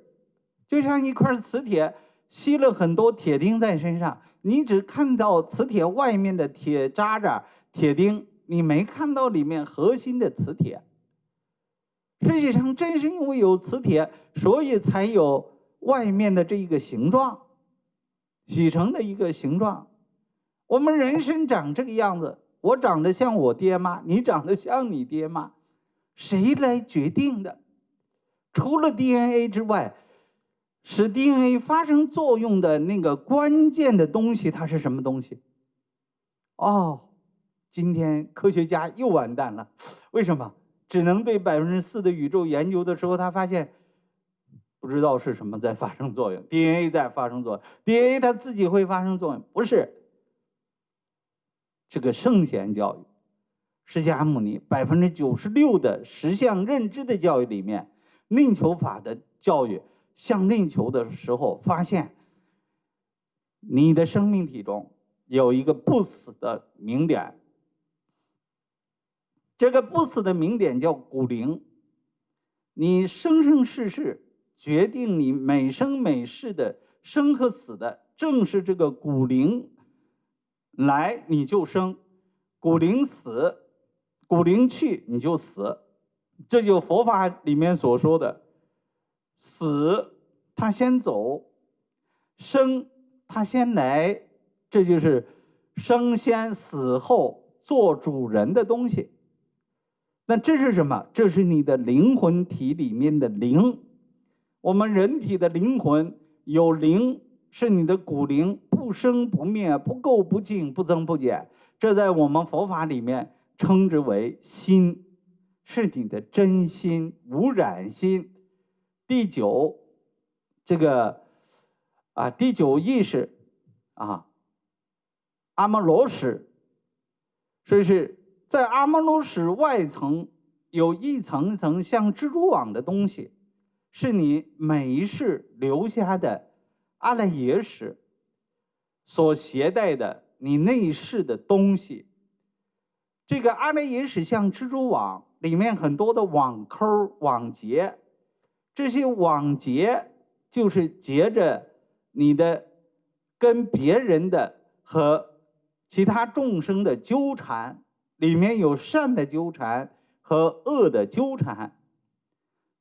Speaker 1: 就像一块磁铁吸了很多铁钉在身上，你只看到磁铁外面的铁渣渣、铁钉，你没看到里面核心的磁铁。实际上，正是因为有磁铁，所以才有外面的这一个形状，洗成的一个形状。我们人生长这个样子，我长得像我爹妈，你长得像你爹妈，谁来决定的？除了 DNA 之外，使 DNA 发生作用的那个关键的东西，它是什么东西？哦，今天科学家又完蛋了，为什么？只能对百分之四的宇宙研究的时候，他发现不知道是什么在发生作用，DNA 在发生作用，DNA 它自己会发生作用，不是。这个圣贤教育，释迦牟尼百分之九十六的实相认知的教育里面，内求法的教育向内求的时候，发现你的生命体中有一个不死的明点。这个不死的明点叫骨灵，你生生世世决定你每生每世的生和死的，正是这个骨灵。来你就生，骨灵死，骨灵去你就死，这就佛法里面所说的，死他先走，生他先来，这就是生先死后做主人的东西。那这是什么？这是你的灵魂体里面的灵。我们人体的灵魂有灵，是你的骨灵，不生不灭，不垢不净，不增不减。这在我们佛法里面称之为心，是你的真心、无染心。第九，这个啊，第九意识啊，阿摩罗什，所以是。在阿摩罗什外层有一层层像蜘蛛网的东西，是你每一世留下的阿赖耶识所携带的你内世的东西。这个阿赖耶识像蜘蛛网，里面很多的网扣网结，这些网结就是结着你的跟别人的和其他众生的纠缠。里面有善的纠缠和恶的纠缠，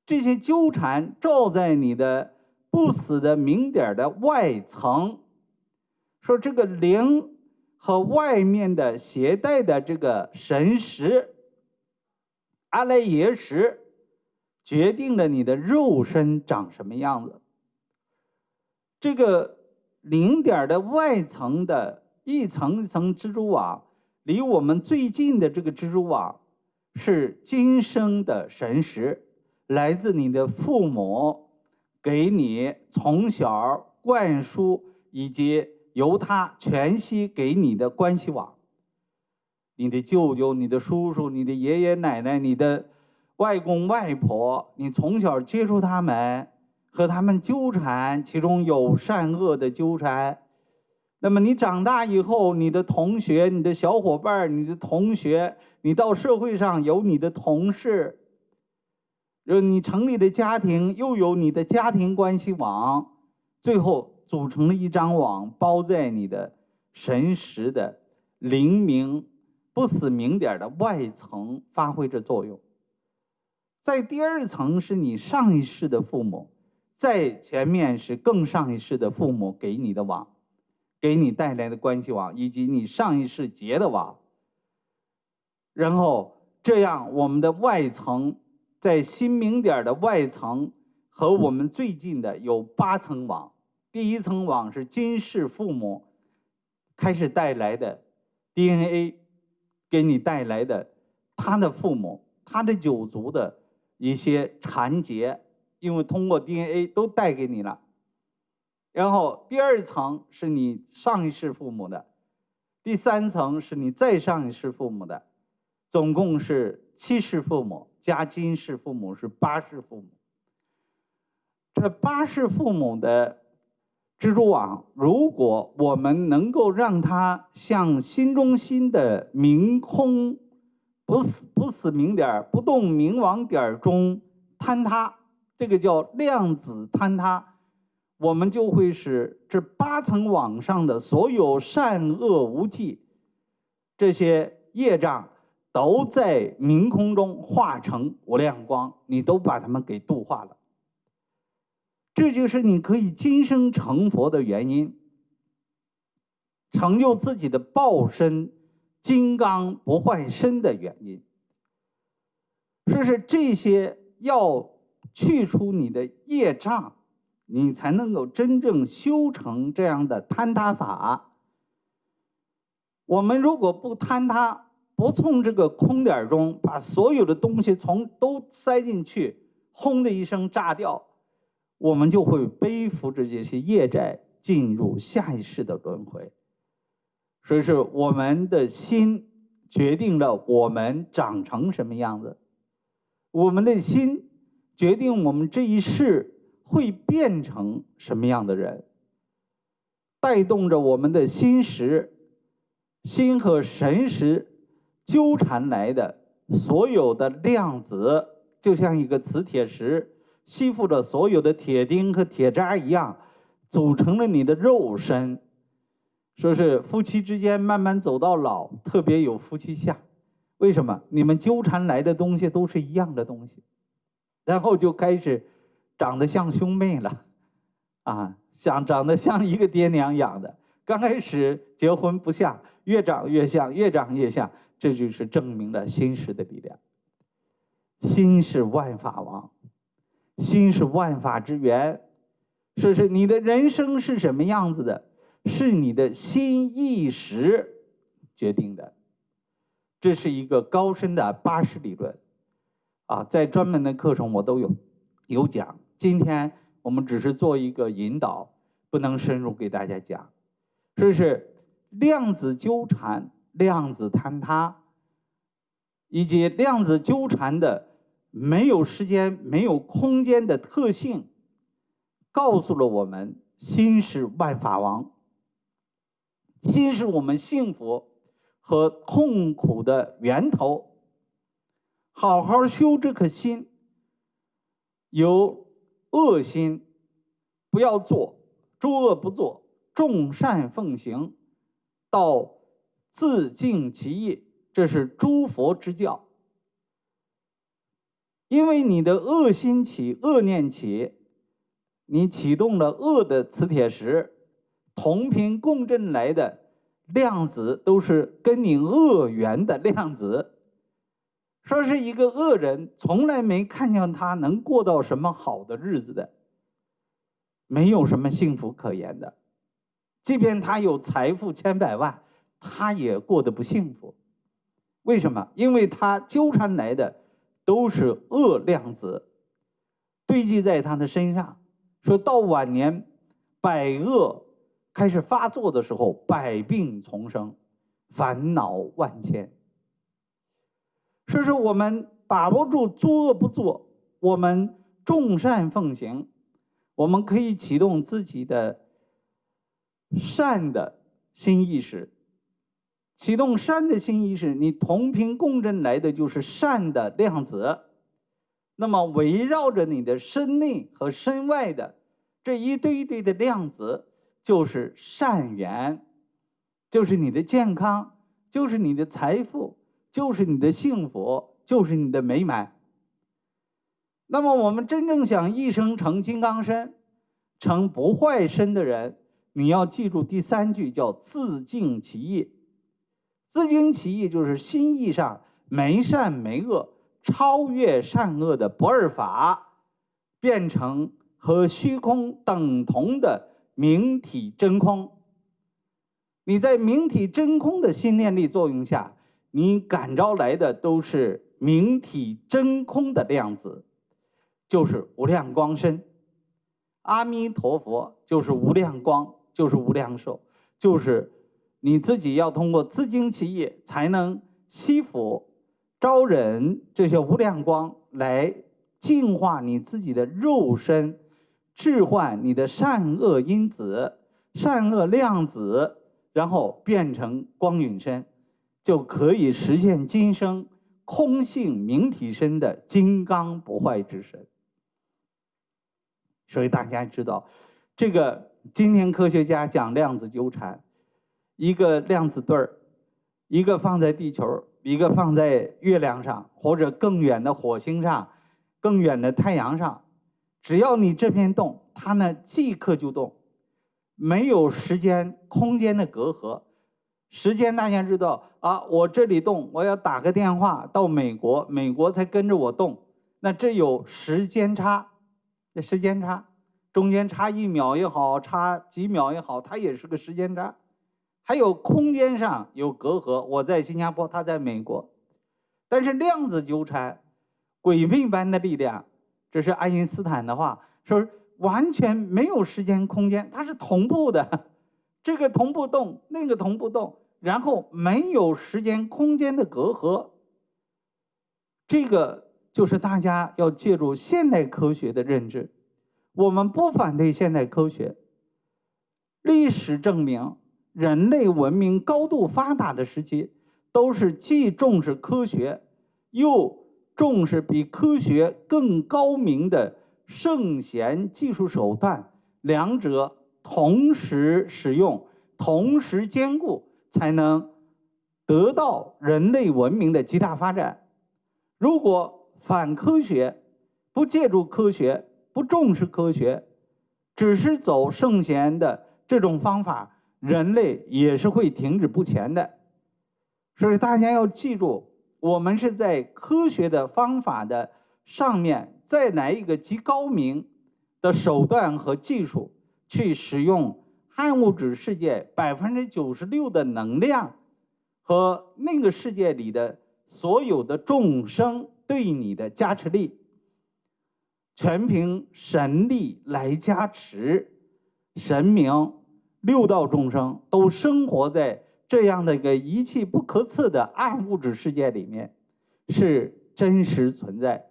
Speaker 1: 这些纠缠照在你的不死的明点的外层，说这个灵和外面的携带的这个神识阿赖耶识，决定了你的肉身长什么样子。这个零点的外层的一层一层蜘蛛网。离我们最近的这个蜘蛛网，是今生的神识，来自你的父母，给你从小灌输，以及由他全息给你的关系网。你的舅舅、你的叔叔、你的爷爷奶奶、你的外公外婆，你从小接触他们，和他们纠缠，其中有善恶的纠缠。那么你长大以后，你的同学、你的小伙伴、你的同学，你到社会上有你的同事，呃，你成立的家庭又有你的家庭关系网，最后组成了一张网，包在你的神识的灵明不死明点的外层，发挥着作用。在第二层是你上一世的父母，在前面是更上一世的父母给你的网。给你带来的关系网，以及你上一世结的网，然后这样我们的外层在新明点的外层和我们最近的有八层网。第一层网是今世父母开始带来的 DNA，给你带来的他的父母、他的九族的一些缠结，因为通过 DNA 都带给你了。然后第二层是你上一世父母的，第三层是你再上一世父母的，总共是七世父母加今世父母是八世父母。这八世父母的蜘蛛网，如果我们能够让它向心中心的明空不死不死明点不动明王点中坍塌，这个叫量子坍塌，我们就会使这八层网上的所有善恶无忌这些业障，都在明空中化成无量光，你都把它们给度化了。这就是你可以今生成佛的原因，成就自己的报身、金刚不坏身的原因。说是这些要去除你的业障，你才能够真正修成这样的坍塌法。我们如果不坍塌，不从这个空点中把所有的东西从都塞进去，轰的一声炸掉。我们就会背负着这些业债，进入下一世的轮回。所以是我们的心决定了我们长成什么样子，我们的心决定我们这一世会变成什么样的人，带动着我们的心识、心和神识纠缠来的所有的量子，就像一个磁铁石。吸附着所有的铁钉和铁渣一样，组成了你的肉身。说是夫妻之间慢慢走到老，特别有夫妻相。为什么？你们纠缠来的东西都是一样的东西，然后就开始长得像兄妹了，啊，像长得像一个爹娘养的。刚开始结婚不像，越长越像，越长越像。这就是证明了心识的力量。心是万法王。心是万法之源，说是你的人生是什么样子的，是你的心意识决定的。这是一个高深的八识理论，啊，在专门的课程我都有有讲。今天我们只是做一个引导，不能深入给大家讲。这是量子纠缠、量子坍塌，以及量子纠缠的。没有时间、没有空间的特性，告诉了我们：心是万法王，心是我们幸福和痛苦的源头。好好修这颗心，由恶心不要做，诸恶不作，众善奉行，到自净其意，这是诸佛之教。因为你的恶心起、恶念起，你启动了恶的磁铁石，同频共振来的量子都是跟你恶缘的量子。说是一个恶人，从来没看见他能过到什么好的日子的，没有什么幸福可言的。即便他有财富千百万，他也过得不幸福。为什么？因为他纠缠来的。都是恶量子堆积在他的身上，说到晚年百恶开始发作的时候，百病丛生，烦恼万千。所以说我们把握住作恶不作，我们众善奉行，我们可以启动自己的善的新意识。启动善的新意识，你同频共振来的就是善的量子。那么围绕着你的身内和身外的这一堆一堆的量子，就是善缘，就是你的健康，就是你的财富，就是你的幸福，就是你的美满。那么我们真正想一生成金刚身，成不坏身的人，你要记住第三句，叫自净其意。自净其意，就是心意上没善没恶，超越善恶的不二法，变成和虚空等同的明体真空。你在明体真空的心念力作用下，你感召来的都是明体真空的量子，就是无量光身。阿弥陀佛就是无量光，就是无量寿，就是。你自己要通过自经其业，才能吸附、招人这些无量光来净化你自己的肉身，置换你的善恶因子、善恶量子，然后变成光陨身，就可以实现今生空性明体身的金刚不坏之身。所以大家知道，这个今天科学家讲量子纠缠，一个量子对儿，一个放在地球，一个放在月亮上，或者更远的火星上，更远的太阳上，只要你这边动，它呢即刻就动，没有时间空间的隔阂。时间大家知道啊，我这里动，我要打个电话到美国，美国才跟着我动，那这有时间差。这时间差，中间差一秒也好，差几秒也好，它也是个时间差。还有空间上有隔阂，我在新加坡，他在美国。但是量子纠缠，鬼魅般的力量，这是爱因斯坦的话，说完全没有时间空间，它是同步的，这个同步动，那个同步动，然后没有时间空间的隔阂。这个。就是大家要借助现代科学的认知，我们不反对现代科学。历史证明，人类文明高度发达的时期，都是既重视科学，又重视比科学更高明的圣贤技术手段，两者同时使用，同时兼顾，才能得到人类文明的极大发展。如果反科学，不借助科学，不重视科学，只是走圣贤的这种方法，人类也是会停止不前的。所以大家要记住，我们是在科学的方法的上面再来一个极高明的手段和技术，去使用暗物质世界百分之九十六的能量和那个世界里的所有的众生。对你的加持力，全凭神力来加持。神明六道众生都生活在这样的一个一气不可测的暗物质世界里面，是真实存在。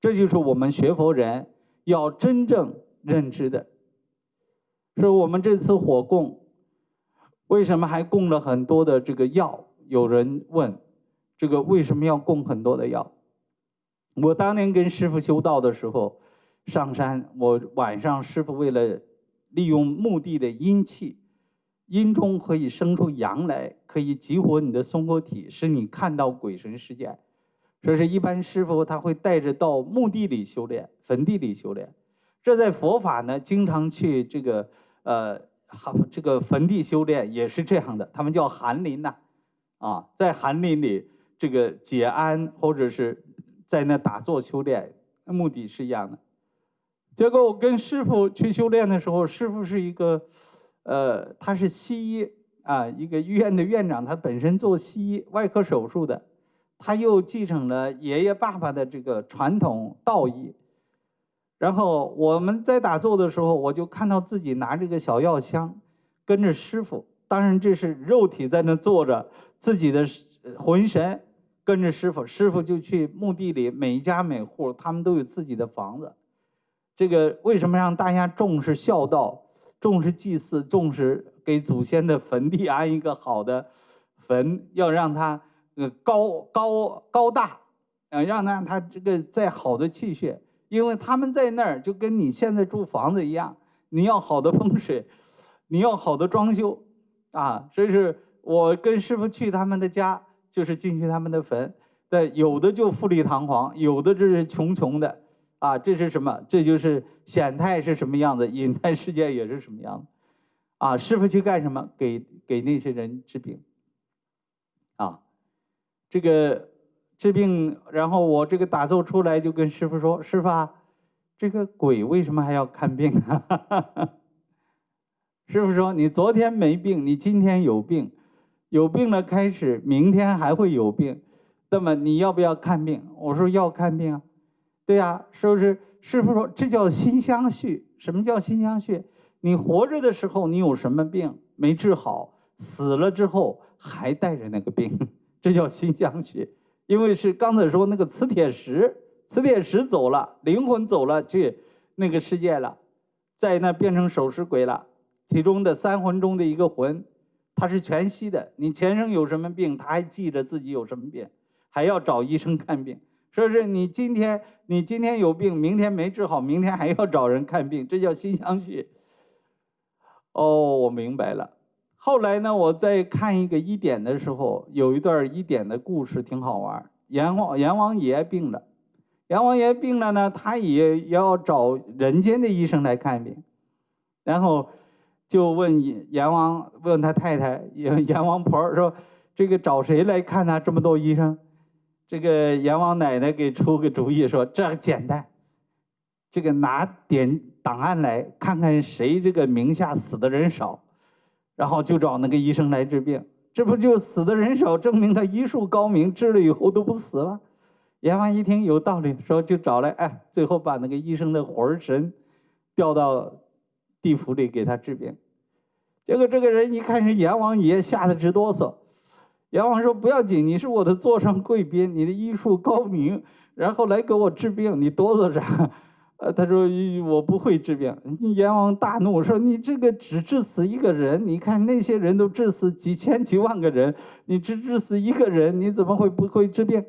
Speaker 1: 这就是我们学佛人要真正认知的。说我们这次火供，为什么还供了很多的这个药？有人问，这个为什么要供很多的药？我当年跟师傅修道的时候，上山，我晚上师傅为了利用墓地的阴气，阴中可以生出阳来，可以激活你的松果体，使你看到鬼神世界。这是一般师傅他会带着到墓地里修炼，坟地里修炼。这在佛法呢，经常去这个呃，这个坟地修炼也是这样的，他们叫寒林呐，啊，在寒林里这个解安或者是。在那打坐修炼，目的是一样的。结果我跟师傅去修炼的时候，师傅是一个，呃，他是西医啊，一个医院的院长，他本身做西医外科手术的，他又继承了爷爷爸爸的这个传统道医。然后我们在打坐的时候，我就看到自己拿着个小药箱，跟着师傅。当然这是肉体在那坐着，自己的魂神。跟着师傅，师傅就去墓地里，每一家每户他们都有自己的房子。这个为什么让大家重视孝道、重视祭祀、重视给祖先的坟地安一个好的坟，要让它呃高高高大，呃让让它这个再好的气血，因为他们在那儿就跟你现在住房子一样，你要好的风水，你要好的装修，啊，所以是我跟师傅去他们的家。就是进去他们的坟，对，有的就富丽堂皇，有的就是穷穷的，啊，这是什么？这就是显态是什么样子，隐态世界也是什么样子，啊，师傅去干什么？给给那些人治病，啊，这个治病，然后我这个打坐出来就跟师傅说：“师傅啊，这个鬼为什么还要看病啊？” 师傅说：“你昨天没病，你今天有病。”有病了，开始明天还会有病，那么你要不要看病？我说要看病啊，对呀，是不是？师傅说这叫心相续。什么叫心相续？你活着的时候你有什么病没治好，死了之后还带着那个病，这叫心相续。因为是刚才说那个磁铁石，磁铁石走了，灵魂走了去那个世界了，在那变成守尸鬼了。其中的三魂中的一个魂，它是全息的。你前生有什么病，他还记着自己有什么病，还要找医生看病。说是你今天你今天有病，明天没治好，明天还要找人看病，这叫心相续。哦，我明白了。后来呢，我在看一个医典的时候，有一段医典的故事挺好玩。阎王阎王爷病了，阎王爷病了呢，他也要找人间的医生来看病，然后。就问阎王，问他太太阎阎王婆说：“这个找谁来看呢？这么多医生。”这个阎王奶奶给出个主意说：“这简单，这个拿点档案来看看谁这个名下死的人少，然后就找那个医生来治病。这不就死的人少，证明他医术高明，治了以后都不死了。”阎王一听有道理，说就找来，哎，最后把那个医生的魂神调到地府里给他治病。结果这个人一看是阎王爷，吓得直哆嗦。阎王说：“不要紧，你是我的座上贵宾，你的医术高明，然后来给我治病，你哆嗦啥？”呃，他说：“我不会治病。”阎王大怒说：“你这个只治死一个人，你看那些人都治死几千几万个人，你只治死一个人，你怎么会不会治病？”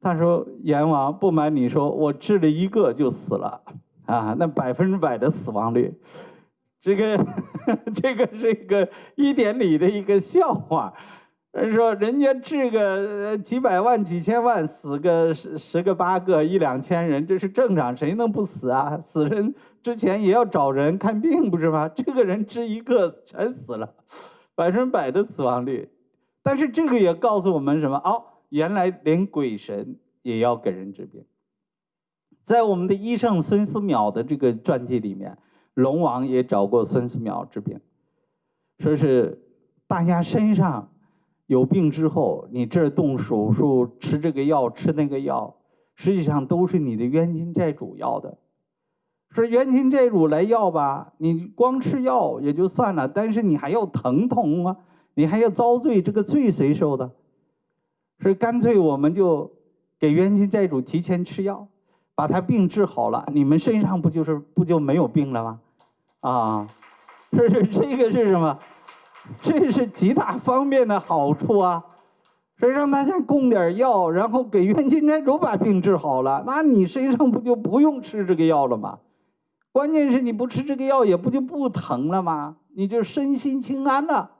Speaker 1: 他说：“阎王，不瞒你说，我治了一个就死了，啊，那百分之百的死亡率。”这个 这个是一个一点里的一个笑话，人说人家治个几百万几千万死个十十个八个一两千人这是正常，谁能不死啊？死人之前也要找人看病不是吗？这个人治一个全死了，百分百的死亡率。但是这个也告诉我们什么？哦，原来连鬼神也要给人治病。在我们的医圣孙思邈的这个传记里面。龙王也找过孙思邈治病，说是大家身上有病之后，你这动手术吃这个药吃那个药，实际上都是你的冤亲债主要的。说冤亲债主来要吧，你光吃药也就算了，但是你还要疼痛啊，你还要遭罪，这个罪谁受的？所以干脆我们就给冤亲债主提前吃药，把他病治好了，你们身上不就是不就没有病了吗？啊，这 是这个是什么？这是极大方便的好处啊！所以让大家供点药，然后给冤亲债主把病治好了，那你身上不就不用吃这个药了吗？关键是你不吃这个药，也不就不疼了吗？你就身心清安了。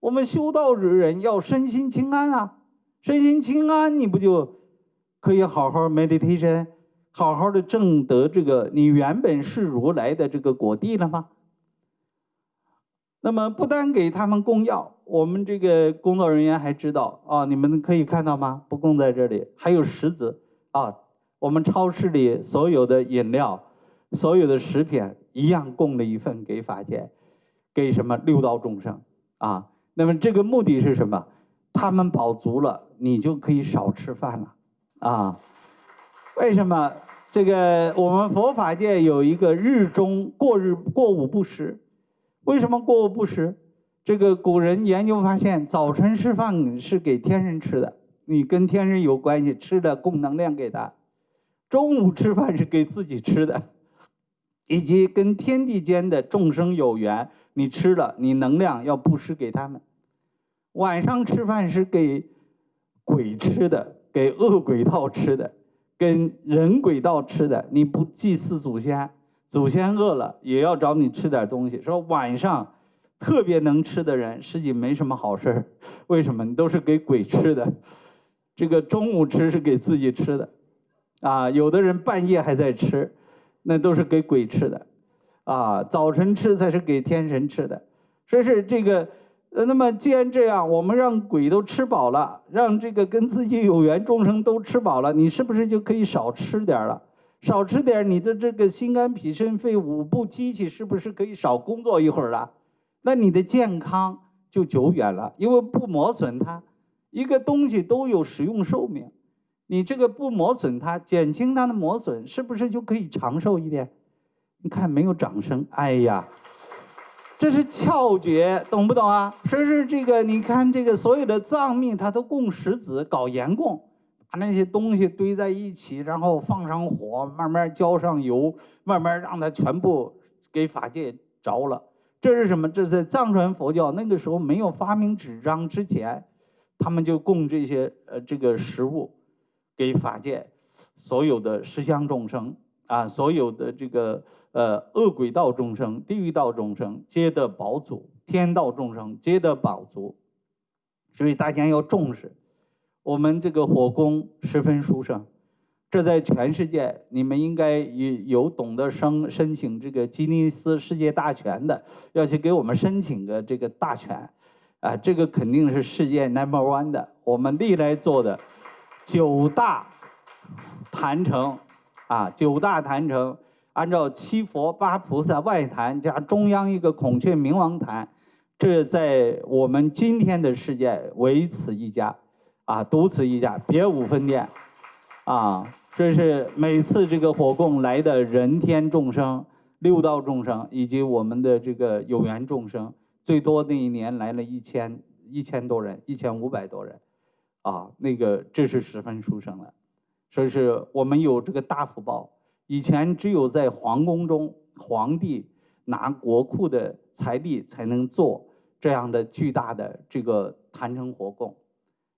Speaker 1: 我们修道之人要身心清安啊，身心清安，你不就可以好好 meditation？好好的证得这个你原本是如来的这个果地了吗？那么不单给他们供药，我们这个工作人员还知道啊，你们可以看到吗？不供在这里，还有石子啊。我们超市里所有的饮料、所有的食品一样供了一份给法界，给什么六道众生啊？那么这个目的是什么？他们饱足了，你就可以少吃饭了啊。为什么这个我们佛法界有一个日中过日过午不食？为什么过午不食？这个古人研究发现，早晨吃饭是给天人吃的，你跟天人有关系，吃的供能量给他；中午吃饭是给自己吃的，以及跟天地间的众生有缘，你吃了你能量要布施给他们；晚上吃饭是给鬼吃的，给恶鬼道吃的。跟人鬼道吃的，你不祭祀祖先，祖先饿了也要找你吃点东西。说晚上特别能吃的人，实际没什么好事为什么？你都是给鬼吃的。这个中午吃是给自己吃的，啊，有的人半夜还在吃，那都是给鬼吃的，啊，早晨吃才是给天神吃的。说是这个。那么既然这样，我们让鬼都吃饱了，让这个跟自己有缘众生都吃饱了，你是不是就可以少吃点了？少吃点，你的这个心肝脾肾肺五部机器是不是可以少工作一会儿了？那你的健康就久远了，因为不磨损它，一个东西都有使用寿命，你这个不磨损它，减轻它的磨损，是不是就可以长寿一点？你看没有掌声？哎呀！这是窍诀，懂不懂啊？说是这个，你看这个所有的藏密，它都供石子，搞盐供，把那些东西堆在一起，然后放上火，慢慢浇上油，慢慢让它全部给法界着了。这是什么？这是藏传佛教那个时候没有发明纸张之前，他们就供这些呃这个食物给法界所有的十相众生。啊，所有的这个呃恶鬼道众生、地狱道众生皆得保足，天道众生皆得保足，所以大家要重视。我们这个火供十分殊胜，这在全世界你们应该有有懂得申申请这个吉尼斯世界大全的，要去给我们申请个这个大全，啊，这个肯定是世界 number one 的。我们历来做的九大坛城。啊，九大坛城，按照七佛八菩萨外坛加中央一个孔雀明王坛，这在我们今天的世界唯此一家，啊，独此一家，别无分店，啊，这是每次这个火供来的人天众生、六道众生以及我们的这个有缘众生，最多那一年来了一千一千多人，一千五百多人，啊，那个这是十分殊胜了。说是我们有这个大福报，以前只有在皇宫中，皇帝拿国库的财力才能做这样的巨大的这个坛城活供，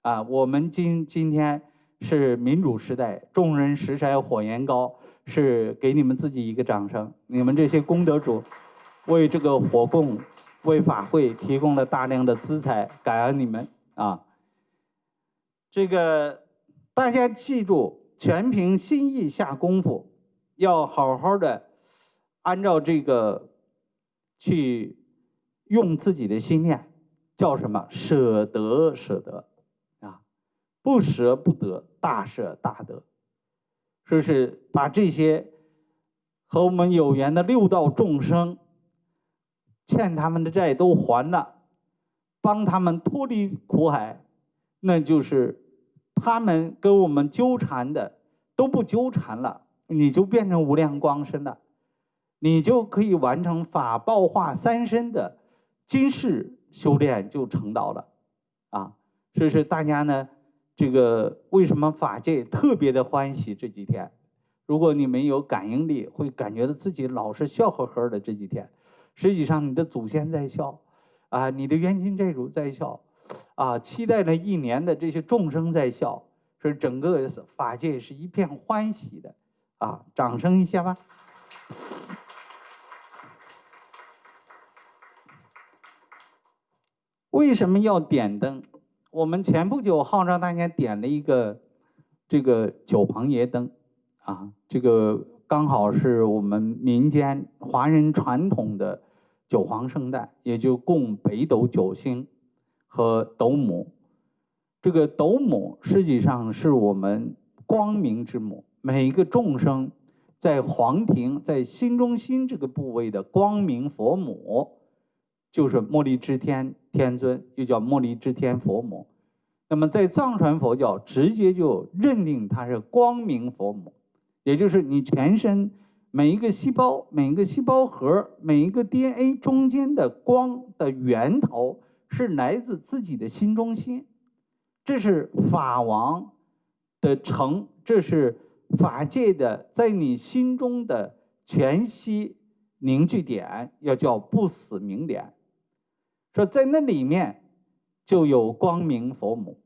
Speaker 1: 啊，我们今今天是民主时代，众人拾柴火焰高，是给你们自己一个掌声，你们这些功德主为这个火供、为法会提供了大量的资财，感恩你们啊！这个大家记住。全凭心意下功夫，要好好的按照这个去用自己的心念，叫什么？舍得舍得！不舍不得，大舍大得。说是把这些和我们有缘的六道众生欠他们的债都还了，帮他们脱离苦海，那就是。他们跟我们纠缠的都不纠缠了，你就变成无量光身了，你就可以完成法报化三身的今世修炼就成道了，啊，所以说大家呢，这个为什么法界特别的欢喜这几天？如果你没有感应力，会感觉到自己老是笑呵呵的这几天，实际上你的祖先在笑，啊，你的冤亲债主在笑。啊！期待了一年的这些众生在笑，是整个法界是一片欢喜的，啊！掌声一下吧。为什么要点灯？我们前不久号召大家点了一个这个九棚爷灯，啊，这个刚好是我们民间华人传统的九皇圣诞，也就供北斗九星。和斗母，这个斗母实际上是我们光明之母。每一个众生在皇庭，在心中心这个部位的光明佛母，就是茉莉支天天尊，又叫茉莉支天佛母。那么在藏传佛教，直接就认定它是光明佛母，也就是你全身每一个细胞、每一个细胞核、每一个 DNA 中间的光的源头。是来自自己的心中心，这是法王的成，这是法界的在你心中的全息凝聚点，要叫不死明点。说在那里面就有光明佛母，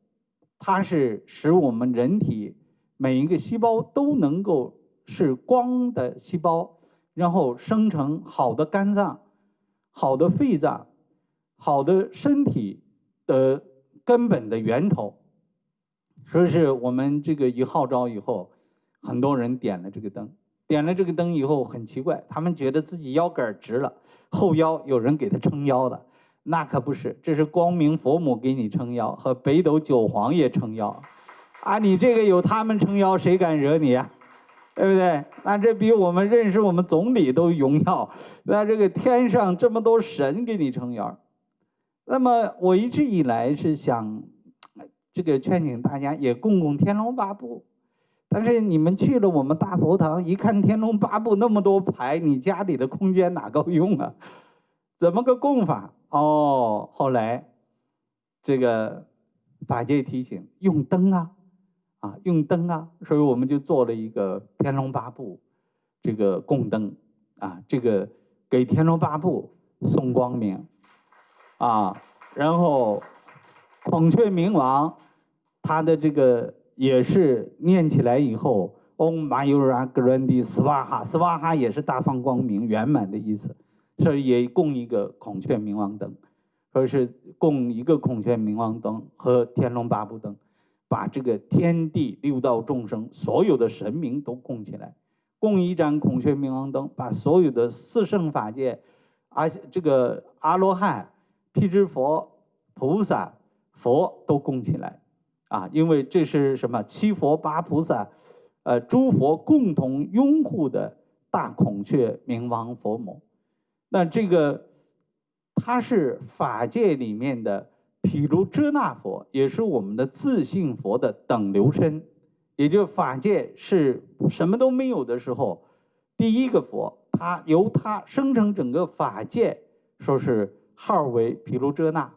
Speaker 1: 它是使我们人体每一个细胞都能够是光的细胞，然后生成好的肝脏、好的肺脏。好的身体的根本的源头，说是我们这个一号召以后，很多人点了这个灯，点了这个灯以后很奇怪，他们觉得自己腰杆直了，后腰有人给他撑腰了，那可不是，这是光明佛母给你撑腰，和北斗九皇爷撑腰，啊，你这个有他们撑腰，谁敢惹你啊？对不对？那这比我们认识我们总理都荣耀，那这个天上这么多神给你撑腰。那么我一直以来是想，这个劝请大家也供供《天龙八部》，但是你们去了我们大佛堂，一看《天龙八部》那么多牌，你家里的空间哪够用啊？怎么个供法？哦，后来这个法界提醒用灯啊，啊用灯啊，所以我们就做了一个天龙八部这个供灯啊，这个给天龙八部送光明啊，然后孔雀明王他的这个也是念起来以后。嗡嘛尤拉格伦迪斯瓦哈，斯瓦哈也是大放光明、圆满的意思，这也供一个孔雀明王灯，说是供一个孔雀明王灯和天龙八部灯，把这个天地六道众生所有的神明都供起来，供一盏孔雀明王灯，把所有的四圣法界，而这个阿罗汉、辟支佛、菩萨、佛都供起来，啊，因为这是什么七佛八菩萨。呃，诸佛共同拥护的大孔雀明王佛母，那这个他是法界里面的毗卢遮那佛，也是我们的自性佛的等流身，也就法界是什么都没有的时候，第一个佛，他由他生成整个法界，说是号为毗卢遮那，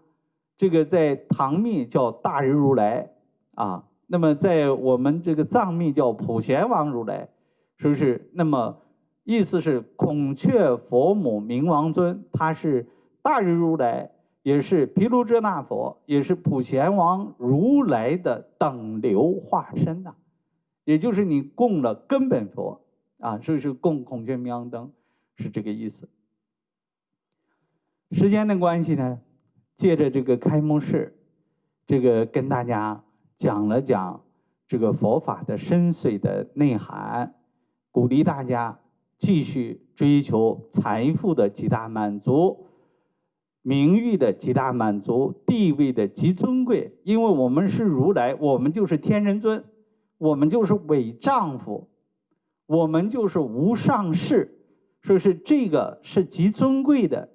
Speaker 1: 这个在唐密叫大日如来啊。那么，在我们这个藏密叫普贤王如来，是不是？那么意思是孔雀佛母明王尊，他是大日如来，也是毗卢遮那佛，也是普贤王如来的等流化身呐。也就是你供了根本佛啊，所以是供孔雀明王灯，是这个意思。时间的关系呢，借着这个开幕式，这个跟大家。讲了讲这个佛法的深邃的内涵，鼓励大家继续追求财富的极大满足、名誉的极大满足、地位的极尊贵。因为我们是如来，我们就是天人尊，我们就是伪丈夫，我们就是无上士，说是这个是极尊贵的，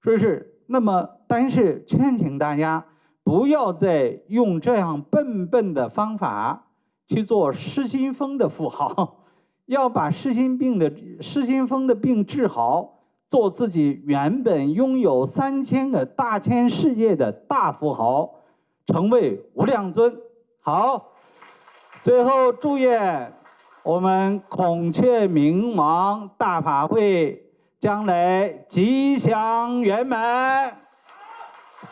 Speaker 1: 说是那么，但是劝请大家。不要再用这样笨笨的方法去做失心疯的富豪，要把失心病的失心疯的病治好，做自己原本拥有三千个大千世界的大富豪，成为无量尊。好，最后祝愿我们孔雀明王大法会将来吉祥圆满。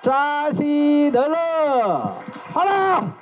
Speaker 1: 扎西德勒，好了。